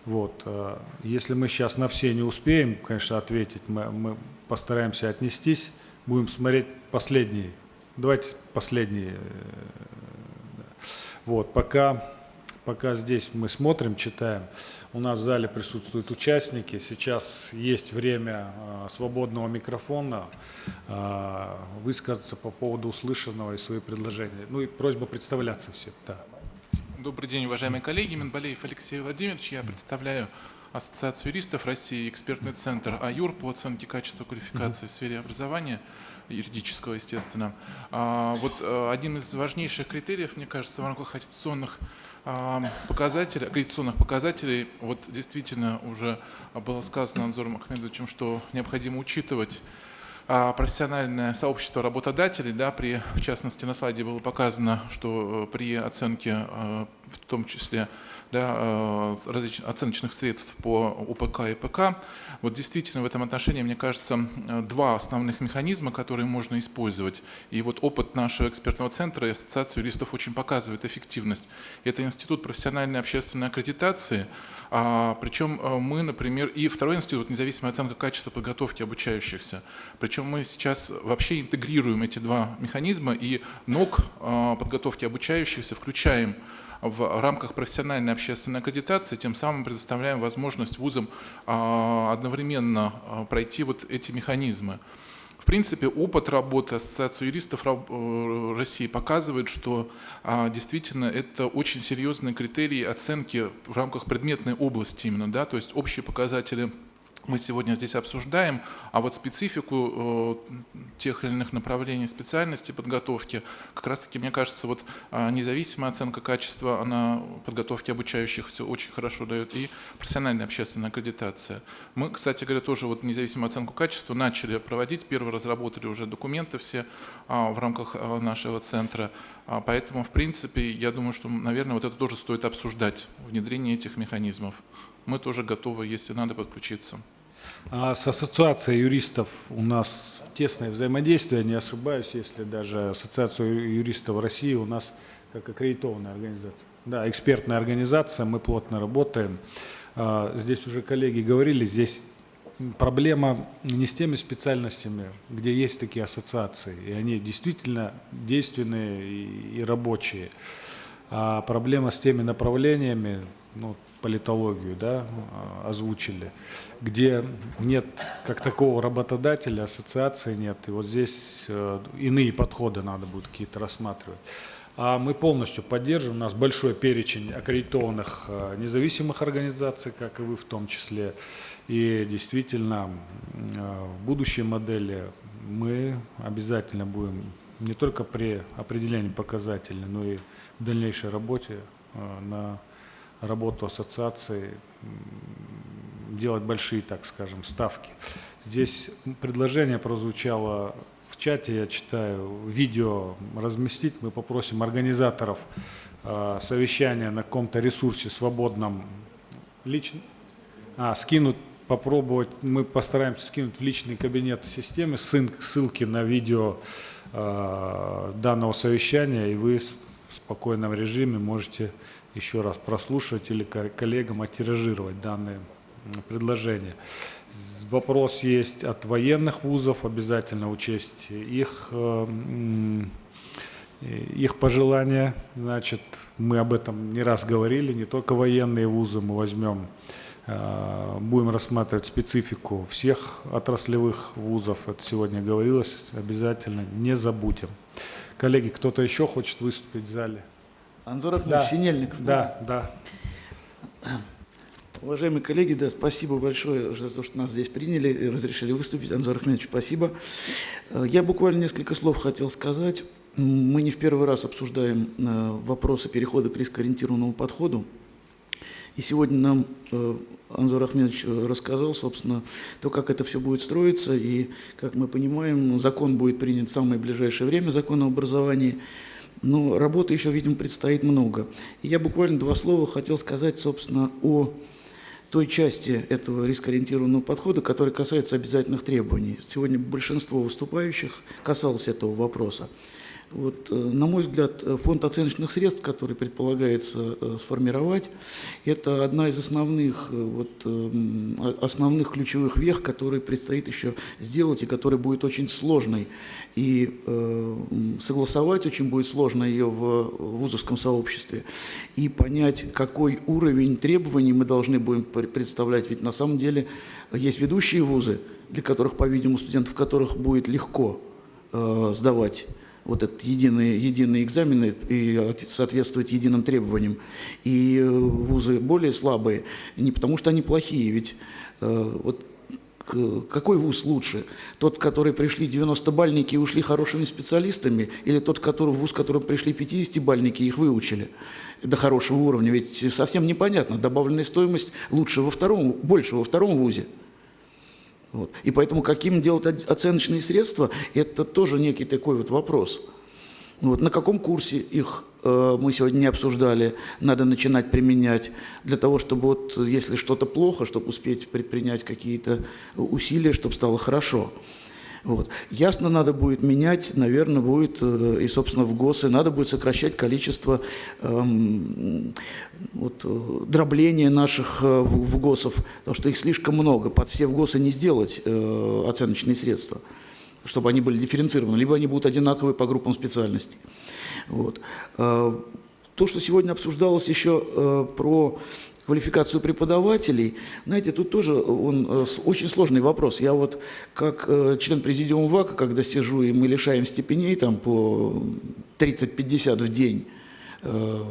Вот. Э, если мы сейчас на все не успеем, конечно, ответить, мы, мы постараемся отнестись. Будем смотреть последние. Давайте последние. Э, вот. Пока, пока здесь мы смотрим, читаем. У нас в зале присутствуют участники. Сейчас есть время э, свободного микрофона э, высказаться по поводу услышанного и свои предложения. Ну и просьба представляться всем. Да. Добрый день, уважаемые коллеги. Минбалеев Алексей Владимирович. Я представляю Ассоциацию юристов России, экспертный центр АЮР по оценке качества квалификации в сфере образования, юридического, естественно. А, вот э, один из важнейших критериев, мне кажется, в рамках аттестационных показателей, аккредитационных показателей, вот действительно уже было сказано Анзором Ахмедовичем, что необходимо учитывать а, профессиональное сообщество работодателей, да, при, в частности, на слайде было показано, что э, при оценке, э, в том числе да, э, различных оценочных средств по УПК и ПК. Вот действительно в этом отношении, мне кажется, два основных механизма, которые можно использовать. И вот опыт нашего экспертного центра и Ассоциации юристов очень показывает эффективность. Это Институт профессиональной общественной аккредитации, а, причем э, мы, например, и второй институт, независимая оценка качества подготовки обучающихся. Причем мы сейчас вообще интегрируем эти два механизма и НОК э, подготовки обучающихся включаем в рамках профессиональной общественной аккредитации, тем самым предоставляем возможность вузам а, одновременно а, пройти вот эти механизмы. В принципе, опыт работы Ассоциации юристов э, России показывает, что действительно это очень серьезные критерии оценки в рамках предметной области именно, да, то есть общие показатели мы сегодня здесь обсуждаем, а вот специфику э, тех или иных направлений специальности подготовки, как раз-таки, мне кажется, вот э, независимая оценка качества, она подготовки обучающих все очень хорошо дает, и профессиональная общественная аккредитация. Мы, кстати говоря, тоже вот независимую оценку качества начали проводить, первые разработали уже документы все э, в рамках э, нашего центра, э, поэтому, в принципе, я думаю, что, наверное, вот это тоже стоит обсуждать, внедрение этих механизмов. Мы тоже готовы, если надо, подключиться. А с ассоциацией юристов у нас тесное взаимодействие, не ошибаюсь, если даже ассоциация юристов России у нас как аккредитованная организация. Да, экспертная организация, мы плотно работаем. А, здесь уже коллеги говорили, здесь проблема не с теми специальностями, где есть такие ассоциации, и они действительно действенные и, рабочие, а проблема с теми направлениями, ну, политологию, да, озвучили, где нет как такого работодателя, ассоциации нет, и вот здесь э, иные подходы надо будет какие-то рассматривать. А мы полностью поддерживаем, у нас большой перечень аккредитованных э, независимых организаций, как и вы в том числе, и действительно э, в будущей модели мы обязательно будем не только при определении показателей, но и в дальнейшей работе на работу ассоциации делать большие, так скажем, ставки. Здесь предложение прозвучало в чате, я читаю, видео разместить. Мы попросим организаторов э, совещания на каком-то ресурсе свободном лично, а, скинуть, попробовать, мы постараемся скинуть в личный кабинет системы ссылки на видео э, данного совещания, и вы в спокойном режиме можете еще раз прослушать или коллегам оттиражировать данные предложения. Вопрос есть от военных вузов, обязательно учесть их, э, их пожелания. Значит, мы об этом не раз говорили, не только военные вузы мы возьмем, э, будем рассматривать специфику всех отраслевых вузов, это сегодня говорилось, обязательно не забудем. Коллеги, кто-то еще хочет выступить в зале? Анзор Ахмедович да. Синельников. Да, да. Уважаемые коллеги, да, спасибо большое за то, что нас здесь приняли и разрешили выступить. Анзор Ахмедович, спасибо. Э, я буквально несколько слов хотел сказать. Мы не в первый раз обсуждаем э, вопросы перехода к рискоориентированному подходу. И сегодня нам э, Анзор Ахмедович рассказал, собственно, то, как это все будет строиться. И, как мы понимаем, закон будет принят в самое ближайшее время, закон о образовании. Но работы еще, видимо, предстоит много. И я буквально два слова хотел сказать, собственно, о той части этого рискоориентированного подхода, который касается обязательных требований. Сегодня большинство выступающих касалось этого вопроса. Вот, э, на мой взгляд, э, фонд оценочных средств, который предполагается э, сформировать, это одна из основных, вот, основных ключевых вех, которые предстоит еще сделать и которая будет очень сложной. И согласовать очень будет сложно ее в вузовском сообществе. И понять, какой уровень требований мы должны будем представлять. Ведь на самом деле есть ведущие вузы, для которых, по-видимому, студентов которых будет легко сдавать вот этот единый, единый экзамен и соответствовать единым требованиям. И э, вузы более слабые, не потому что они плохие, ведь э, вот какой вуз лучше? Тот, в который пришли 90-бальники и ушли хорошими специалистами, или тот, который, вуз, в котором пришли 50-бальники и их выучили до хорошего уровня? Ведь совсем непонятно. Добавленная стоимость лучше во втором, больше во втором вузе. Вот. И поэтому каким делать оценочные средства, это тоже некий такой вот вопрос. Вот. На каком курсе их э, мы сегодня не обсуждали, надо начинать применять, для того, чтобы вот, если что-то плохо, чтобы успеть предпринять какие-то усилия, чтобы стало хорошо. Вот. Ясно, надо будет менять, наверное, будет э, и, собственно, в ГОСы, надо будет сокращать количество эм, вот, э, дробления наших э, в, ГОСов, потому что их слишком много, под все в ГОСы не сделать э, оценочные средства, чтобы они были дифференцированы, либо они будут одинаковые по группам специальностей. Вот. Э, то, что сегодня обсуждалось еще про квалификацию преподавателей, знаете, тут тоже он, э, очень сложный вопрос. Я вот как э, член президиума ВАКа, когда сижу, и мы лишаем степеней там по 30-50 в день, э,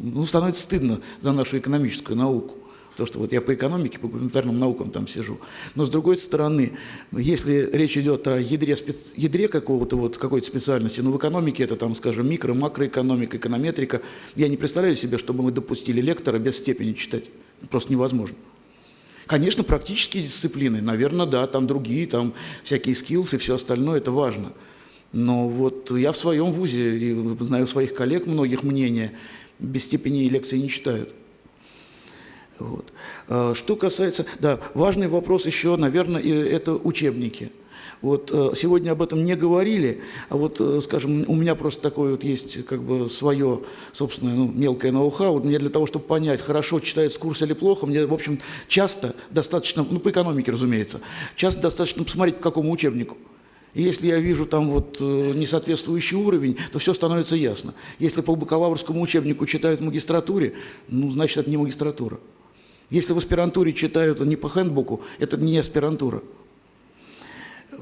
ну, становится стыдно за нашу экономическую науку. То, что вот я по экономике, по гуманитарным наукам там сижу. Но с другой стороны, если речь идет о ядре, спец... ядре какого-то вот, какой-то специальности, ну в экономике это там, скажем, микро, макроэкономика, эконометрика, я не представляю себе, чтобы мы допустили лектора без степени читать. Просто невозможно. Конечно, практические дисциплины, наверное, да, там другие, там всякие скиллсы все остальное, это важно. Но вот я в своем вузе, и знаю своих коллег многих мнения, без степени лекции не читают. Вот. А, что касается, да, важный вопрос еще, наверное, это учебники. Вот э, сегодня об этом не говорили, а вот, э, скажем, у меня просто такое вот есть как бы свое собственное ну, мелкое ноу-хау. Мне для того, чтобы понять, хорошо читается курс или плохо, мне, в общем, часто достаточно, ну, по экономике, разумеется, часто достаточно посмотреть, по какому учебнику. И если я вижу там вот э, несоответствующий уровень, то все становится ясно. Если по бакалаврскому учебнику читают в магистратуре, ну, значит, это не магистратура. Если в аспирантуре читают не по хендбуку, это не аспирантура.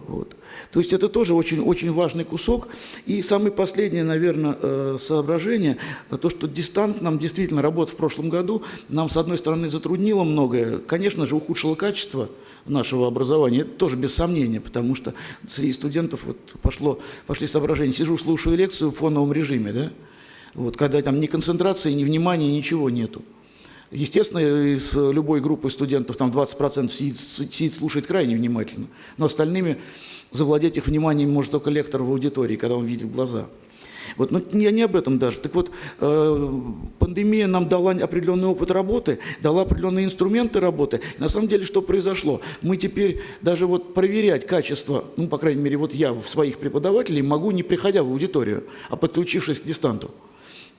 Вот. То есть это тоже очень, очень важный кусок. И самое последнее, наверное, э, соображение, то, что дистант нам действительно работа в прошлом году нам, с одной стороны, затруднила многое, конечно же, ухудшило качество нашего образования, это тоже без сомнения, потому что среди студентов вот пошло, пошли соображения, сижу, слушаю лекцию в фоновом режиме, да, вот, когда там ни концентрации, ни внимания, ничего нету. Естественно, из любой группы студентов там 20% сидит, сидит, слушает крайне внимательно, но остальными завладеть их вниманием может только лектор в аудитории, когда он видит глаза. Вот, но я не об этом даже. Так вот, э, пандемия нам дала определенный опыт работы, дала определенные инструменты работы. И на самом деле, что произошло? Мы теперь даже вот проверять качество, ну, по крайней мере, вот я в своих преподавателей могу, не приходя в аудиторию, а подключившись к дистанту.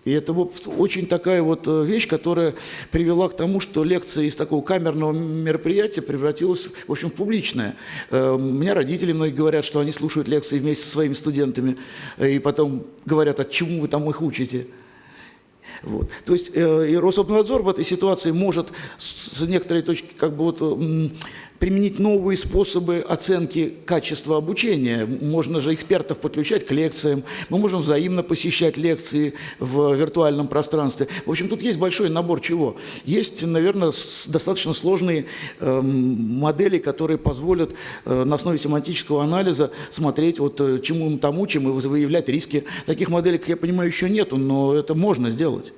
И это вот очень такая вот э, вещь, которая привела к тому, что лекция из такого камерного мероприятия превратилась, в общем, в публичное. Э, у меня родители многие говорят, что они слушают лекции вместе со своими студентами, э, и потом говорят, а чему вы там их учите? Вот. То есть э, и Рособнадзор в этой ситуации может с некоторой точки как бы вот применить новые способы оценки качества обучения. Можно же экспертов подключать к лекциям, мы можем взаимно посещать лекции в виртуальном пространстве. В общем, тут есть большой набор чего. Есть, наверное, достаточно сложные э, модели, которые позволят э, на основе семантического анализа смотреть, вот, э, чему мы там учим и выявлять риски. Таких моделей, как я понимаю, еще нету, но это можно сделать.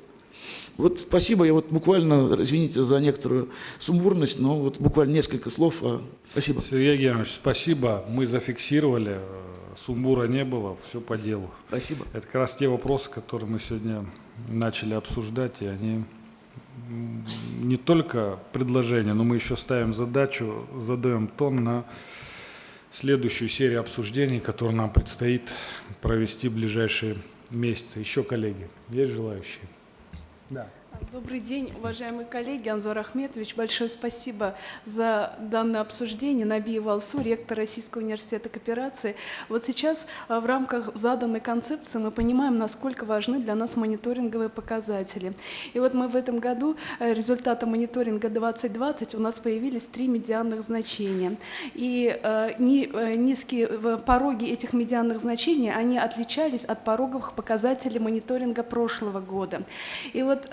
Вот спасибо, я вот буквально, извините за некоторую сумбурность, но вот буквально несколько слов. А, спасибо. Сергей Георгиевич, спасибо. Мы зафиксировали, э, сумбура не было, все по делу. Спасибо. Это как раз те вопросы, которые мы сегодня начали обсуждать, и они не только предложения, но мы еще ставим задачу, задаем тон на следующую серию обсуждений, которую нам предстоит провести в ближайшие месяцы. Еще коллеги, есть желающие? Да. Добрый день, уважаемые коллеги. Анзор Ахметович, большое спасибо за данное обсуждение. Набиев Алсу, ректор Российского университета кооперации. Вот сейчас а, в рамках заданной концепции мы понимаем, насколько важны для нас мониторинговые показатели. И вот мы в этом году, э, результаты мониторинга 2020, у нас появились три медианных значения. И э, э, низкие пороги этих медианных значений, они отличались от пороговых показателей мониторинга прошлого года. И вот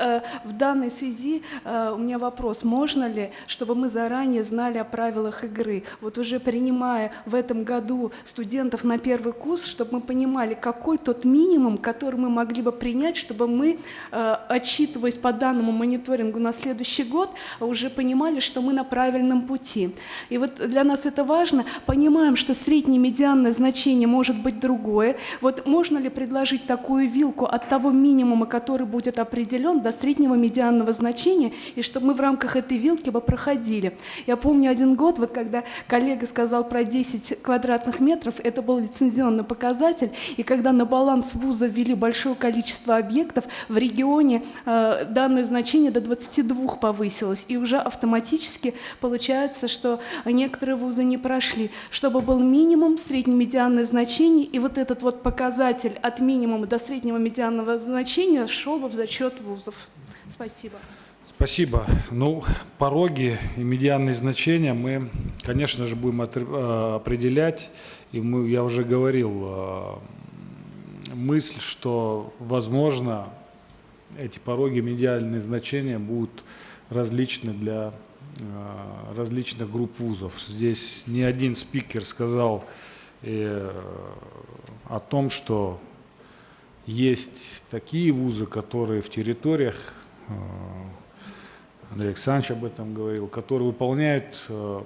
в данной связи э, у меня вопрос, можно ли, чтобы мы заранее знали о правилах игры, вот уже принимая в этом году студентов на первый курс, чтобы мы понимали, какой тот минимум, который мы могли бы принять, чтобы мы, э, отчитываясь по данному мониторингу на следующий год, уже понимали, что мы на правильном пути. И вот для нас это важно, понимаем, что среднее медианное значение может быть другое. Вот можно ли предложить такую вилку от того минимума, который будет определен, до среднего среднего медианного значения, и чтобы мы в рамках этой вилки бы проходили. Я помню один год, вот когда коллега сказал про 10 квадратных метров, это был лицензионный показатель, и когда на баланс вуза ввели большое количество объектов, в регионе э, данное значение до 22 повысилось, и уже автоматически получается, что некоторые вузы не прошли, чтобы был минимум среднемедианное значение, и вот этот вот показатель от минимума до среднего медианного значения шел бы в зачет вузов. Спасибо. Спасибо. Ну, пороги и медианные значения мы, конечно же, будем э, определять. И мы, я уже говорил, э, мысль, что, возможно, эти пороги, медиальные значения будут различны для э, различных групп вузов. Здесь не один спикер сказал о том, что есть такие вузы, которые в территориях Андрей Александрович об этом говорил, который выполняет э,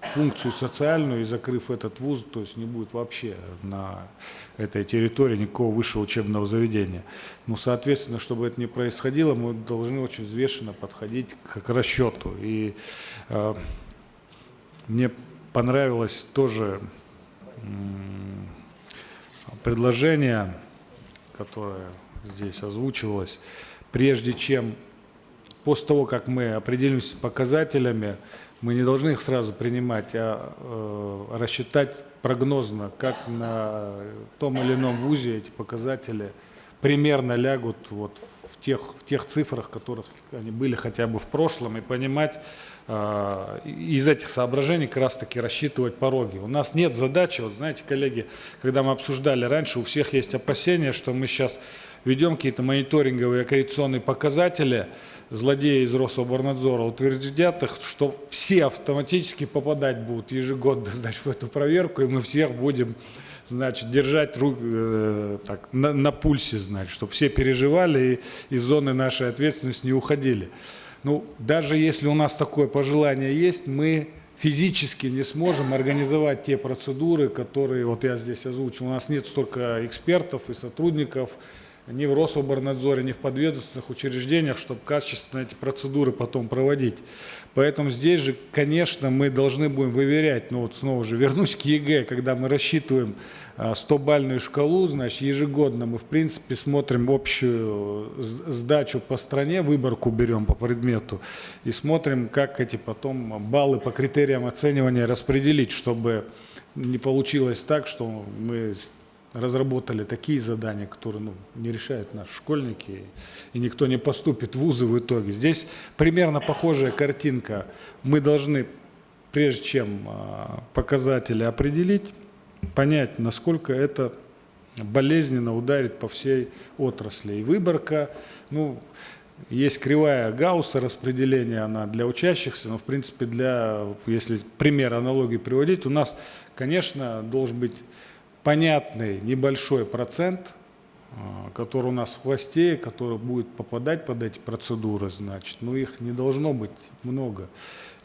функцию социальную, и закрыв этот вуз, то есть не будет вообще на этой территории никакого высшего учебного заведения. Ну, соответственно, чтобы это не происходило, мы должны очень взвешенно подходить к, к расчету. И э, мне понравилось тоже э, предложение, которое здесь озвучивалось, прежде чем после того, как мы определимся с показателями, мы не должны их сразу принимать, а э, рассчитать прогнозно, как на том или ином вузе эти показатели примерно лягут вот в тех, в тех цифрах, которых они были хотя бы в прошлом, и понимать э, из этих соображений как раз таки рассчитывать пороги. У нас нет задачи, вот знаете, коллеги, когда мы обсуждали раньше, у всех есть опасения, что мы сейчас ведем какие-то мониторинговые аккредитационные показатели, злодеи из Рособорнадзора утвердят их, что все автоматически попадать будут ежегодно значит, в эту проверку, и мы всех будем значит, держать рук, э, так, на, на пульсе, значит, чтобы все переживали и из зоны нашей ответственности не уходили. Ну, даже если у нас такое пожелание есть, мы физически не сможем организовать те процедуры, которые вот я здесь озвучил. У нас нет столько экспертов и сотрудников, ни в Рособрнадзоре, ни в подведомственных учреждениях, чтобы качественно эти процедуры потом проводить. Поэтому здесь же, конечно, мы должны будем выверять, ну вот снова же вернусь к ЕГЭ, когда мы рассчитываем 100-бальную а, шкалу, значит, ежегодно мы, в принципе, смотрим общую сдачу по стране, выборку берем по предмету и смотрим, как эти потом баллы по критериям оценивания распределить, чтобы не получилось так, что мы разработали такие задания, которые ну, не решают наши школьники, и никто не поступит в вузы в итоге. Здесь примерно похожая картинка. Мы должны, прежде чем а, показатели определить, понять, насколько это болезненно ударит по всей отрасли. И выборка, ну, есть кривая Гаусса распределения, она для учащихся, но в принципе для, если пример аналогии приводить, у нас, конечно, должен быть понятный небольшой процент, а, который у нас в хвосте, который будет попадать под эти процедуры, значит, но их не должно быть много.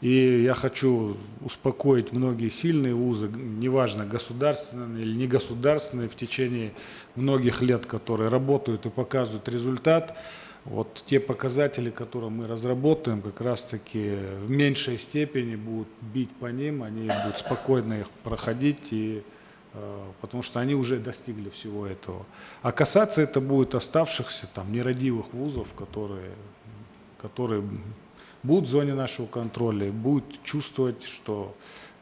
И я хочу успокоить многие сильные вузы, неважно, государственные или негосударственные, в течение многих лет, которые работают и показывают результат. Вот те показатели, которые мы разработаем, как раз-таки в меньшей степени будут бить по ним, они будут спокойно их проходить и потому что они уже достигли всего этого. А касаться это будет оставшихся там нерадивых вузов, которые, которые будут в зоне нашего контроля, будут чувствовать, что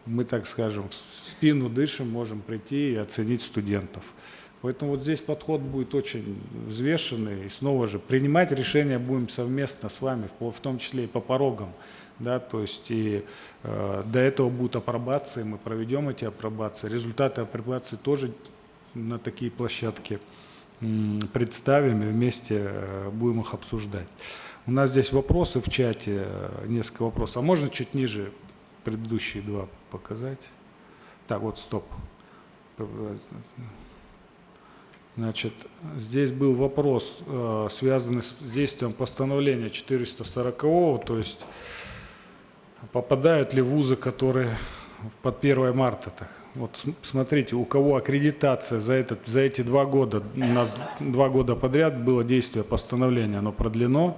мы, так скажем, в спину дышим, можем прийти и оценить студентов. Поэтому вот здесь подход будет очень взвешенный. И снова же принимать решения будем совместно с вами, в том числе и по порогам да, то есть и э, до этого будут апробации, мы проведем эти апробации, результаты апробации тоже на такие площадки представим и вместе э, будем их обсуждать. У нас здесь вопросы в чате, э, несколько вопросов. А можно чуть ниже предыдущие два показать? Так, вот, стоп. Значит, здесь был вопрос, э, связанный с действием постановления 440, то есть попадают ли вузы, которые под 1 марта. -то. Вот смотрите, у кого аккредитация за, этот, за эти два года, у нас два года подряд было действие постановления, оно продлено.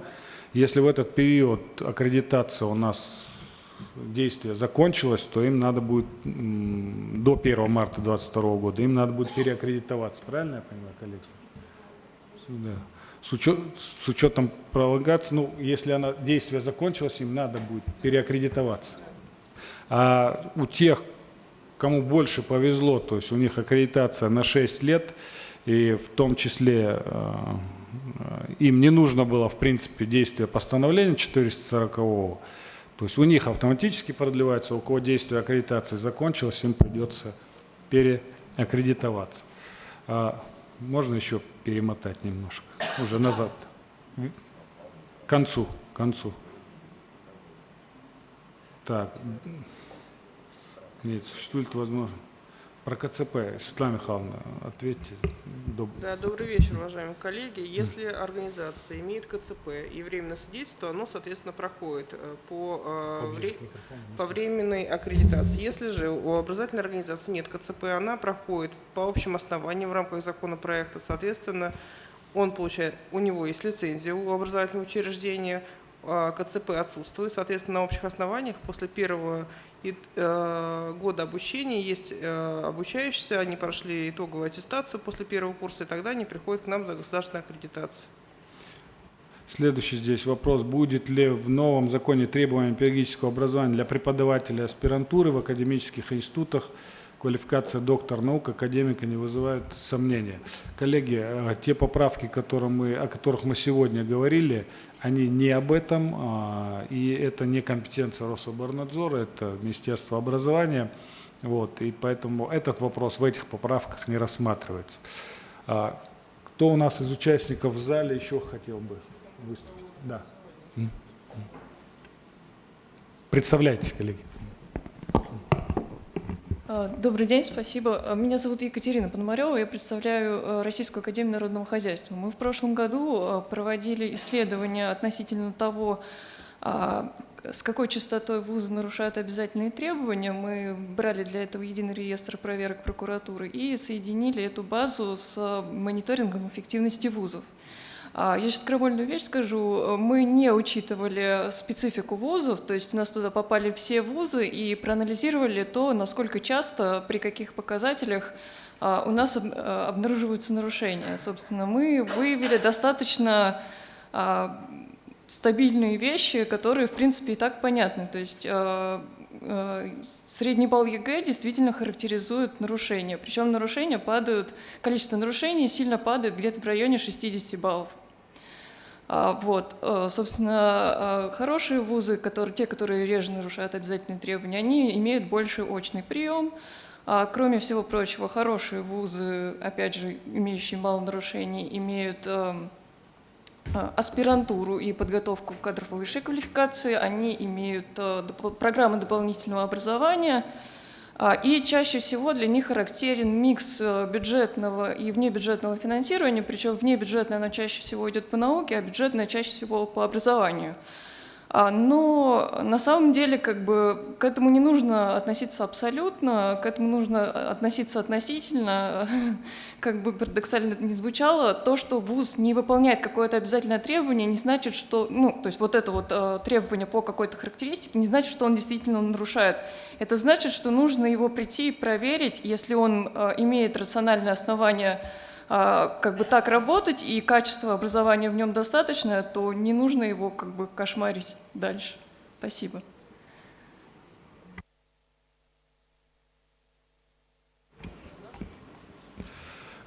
Если в этот период аккредитация у нас действие закончилось, то им надо будет до 1 марта 2022 года, им надо будет переаккредитоваться. Правильно я понимаю, коллеги? Да. С, учет, с учетом пролонгации, ну, если она, действие закончилось, им надо будет переаккредитоваться. А у тех, кому больше повезло, то есть у них аккредитация на 6 лет, и в том числе э, им не нужно было, в принципе, действие постановления 440 -го. То есть у них автоматически продлевается, у кого действие аккредитации закончилось, им придется переаккредитоваться. Можно еще перемотать немножко, уже назад, к концу, к концу. Так, нет, существует возможность. Про КЦП, Светлана Михайловна, ответьте. Доб... Да, добрый вечер, уважаемые коллеги. Если организация имеет КЦП и временное содействие, оно, соответственно, проходит э, по, э, вре... по временной аккредитации. Если же у образовательной организации нет КЦП, она проходит по общим основаниям в рамках законопроекта. Соответственно, он получает, у него есть лицензия у образовательного учреждения, а КЦП отсутствует. Соответственно, на общих основаниях после первого Э, года обучения, есть э, обучающиеся, они прошли итоговую аттестацию после первого курса, и тогда они приходят к нам за государственной аккредитацией. Следующий здесь вопрос. Будет ли в новом законе требования педагогического образования для преподавателей аспирантуры в академических институтах квалификация доктор наук, академика не вызывает сомнения. Коллеги, э, те поправки, которые мы, о которых мы сегодня говорили, они не об этом, а, и это не компетенция Рособорнадзора, это Министерство образования. Вот, и поэтому этот вопрос в этих поправках не рассматривается. А, кто у нас из участников в зале еще хотел бы выступить? Да. Представляйтесь, коллеги. А, добрый день, спасибо. А, меня зовут Екатерина Пономарева, я представляю а, Российскую Академию Народного Хозяйства. Мы в прошлом году проводили исследования относительно того, с какой частотой вузы нарушают обязательные требования. Мы брали для этого единый реестр проверок прокуратуры и соединили эту базу с мониторингом эффективности вузов. А, я сейчас крамольную вещь скажу. Мы не учитывали специфику вузов, то есть у нас туда попали все вузы и проанализировали то, насколько часто, при каких показателях а, у нас обнаруживаются нарушения. Собственно, мы выявили достаточно а, стабильные вещи, которые, в принципе, и так понятны. То есть средний балл ЕГЭ действительно характеризует нарушения. Причем нарушения падают, количество нарушений сильно падает где-то в районе 60 баллов. А, вот, э, собственно, э, хорошие вузы, которые, те, которые реже нарушают обязательные требования, они имеют больший очный прием. А, кроме всего прочего, хорошие вузы, опять же, имеющие мало нарушений, имеют э, аспирантуру и подготовку кадров высшей квалификации, они имеют программы дополнительного образования, а, и чаще всего для них характерен микс э, бюджетного и внебюджетного финансирования, причем внебюджетное оно чаще всего идет по науке, а бюджетное чаще всего по образованию. А, но на самом деле как бы к этому не нужно относиться абсолютно, к этому нужно относиться относительно, [laughs] как бы парадоксально не звучало. То, что ВУЗ не выполняет какое-то обязательное требование, не значит, что, ну, то есть вот это вот э, требование по какой-то характеристике, не значит, что он действительно нарушает. Это значит, что нужно его прийти и проверить, если он э, имеет рациональное основание как бы так работать, и качество образования в нем достаточное, то не нужно его как бы кошмарить дальше. Спасибо.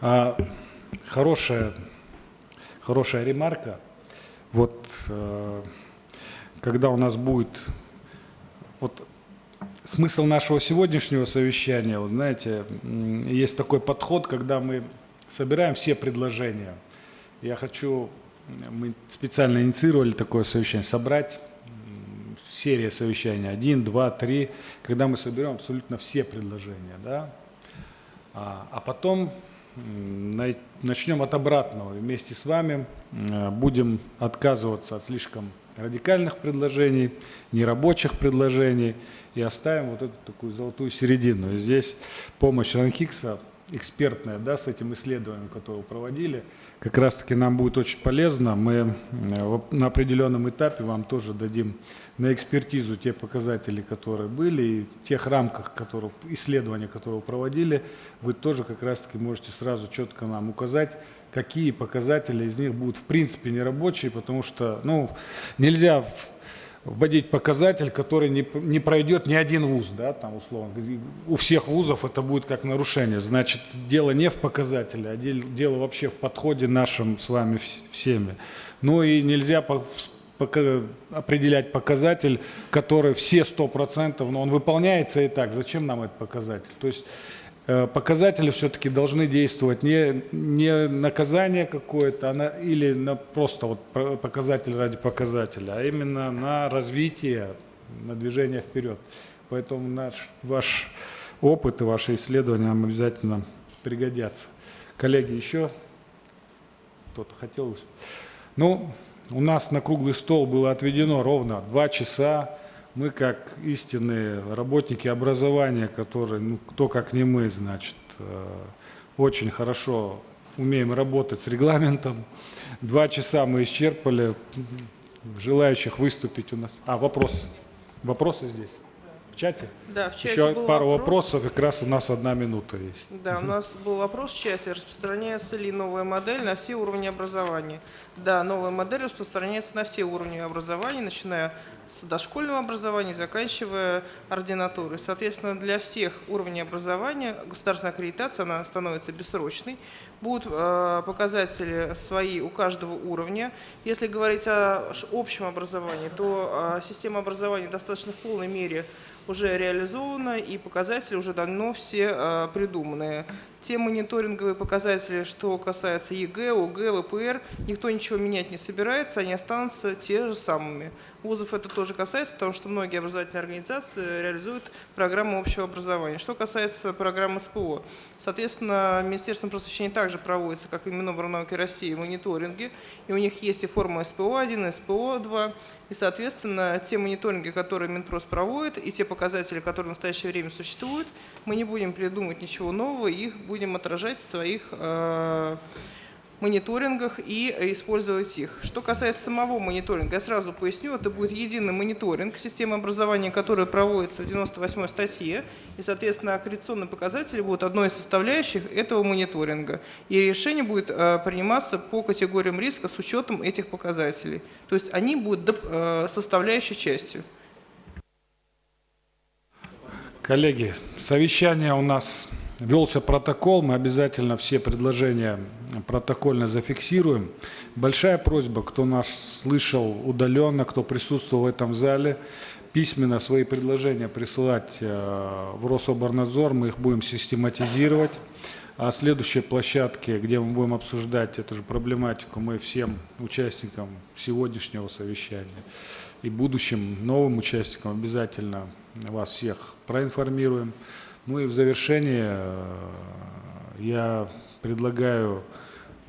А, хорошая, хорошая ремарка. Вот э, когда у нас будет вот смысл нашего сегодняшнего совещания, вот знаете, есть такой подход, когда мы собираем все предложения. Я хочу, мы специально инициировали такое совещание, собрать серия совещаний, один, два, три, когда мы соберем абсолютно все предложения, да, а, а потом начнем от обратного. Вместе с вами будем отказываться от слишком радикальных предложений, нерабочих предложений и оставим вот эту такую золотую середину. И здесь помощь Ранхикса экспертное, да, с этим исследованием, которое проводили. Как раз-таки нам будет очень полезно. Мы э, на определенном этапе вам тоже дадим на экспертизу те показатели, которые были, и в тех рамках которые, исследования, которые проводили, вы тоже как раз-таки можете сразу четко нам указать, какие показатели из них будут в принципе нерабочие, потому что ну, нельзя вводить показатель, который не, не пройдет ни один вуз, да, там условно. У всех вузов это будет как нарушение. Значит, дело не в показателе, а дело вообще в подходе нашим с вами всеми. Ну и нельзя по, пока, определять показатель, который все 100%, но он выполняется и так. Зачем нам этот показатель? То есть показатели все-таки должны действовать не, не наказание какое-то а или на просто вот показатель ради показателя, а именно на развитие, на движение вперед. Поэтому наш, ваш опыт и ваши исследования нам обязательно пригодятся. Коллеги, еще кто-то хотел? Ну, у нас на круглый стол было отведено ровно два часа мы как истинные работники образования, которые, ну, кто как не мы, значит, э, очень хорошо умеем работать с регламентом. Два часа мы исчерпали. Желающих выступить у нас. А, вопрос. Вопросы здесь? Чате? Да, в чате Еще был пару вопрос. вопросов, как раз у нас одна минута есть. Да, у нас был вопрос в чате, распространяется ли новая модель на все уровни образования. Да, новая модель распространяется на все уровни образования, начиная с дошкольного образования, заканчивая ординатурой. Соответственно, для всех уровней образования государственная аккредитация она становится бессрочной. Будут э, показатели свои у каждого уровня. Если говорить о общем образовании, то э, система образования достаточно в полной мере уже реализована и показатели уже давно все э, придуманные. Те мониторинговые показатели, что касается ЕГЭ, ОГЭ, ВПР, никто ничего менять не собирается, они останутся те же самыми. Вузов это тоже касается, потому что многие образовательные организации реализуют программу общего образования. Что касается программы СПО, соответственно, Министерством просвещения также проводится, как и Миноборнауки России, мониторинги, и у них есть и форма СПО-1, и СПО-2, и, соответственно, те мониторинги, которые Минпрос проводит, и те показатели, которые в настоящее время существуют, мы не будем придумывать ничего нового, их будем отражать в своих э, мониторингах и использовать их. Что касается самого мониторинга, я сразу поясню, это будет единый мониторинг системы образования, который проводится в 98 статье, и, соответственно, аккредитационные показатели будут одной из составляющих этого мониторинга. И решение будет э, приниматься по категориям риска с учетом этих показателей. То есть они будут э, составляющей частью. Коллеги, совещание у нас велся протокол, мы обязательно все предложения протокольно зафиксируем. Большая просьба, кто нас слышал удаленно, кто присутствовал в этом зале, письменно свои предложения присылать э, в Рособорнадзор, мы их будем систематизировать. А следующей площадке, где мы будем обсуждать эту же проблематику, мы всем участникам сегодняшнего совещания и будущим новым участникам обязательно вас всех проинформируем. Ну и в завершение э, я предлагаю,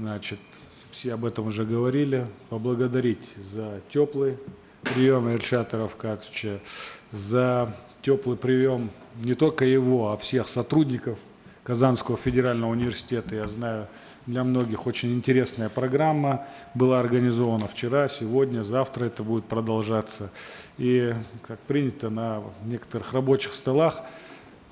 значит, все об этом уже говорили, поблагодарить за теплый прием Ильшата Равкатовича, за теплый прием не только его, а всех сотрудников Казанского федерального университета. Я знаю, для многих очень интересная программа была организована вчера, сегодня, завтра это будет продолжаться. И, как принято на некоторых рабочих столах,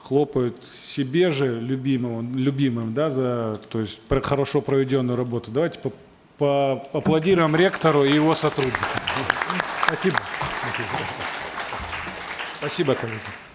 хлопают себе же любимым, любимым да, за то есть, хорошо проведенную работу. Давайте по, по, поаплодируем ректору и его сотрудникам. Спасибо. Спасибо, коллеги.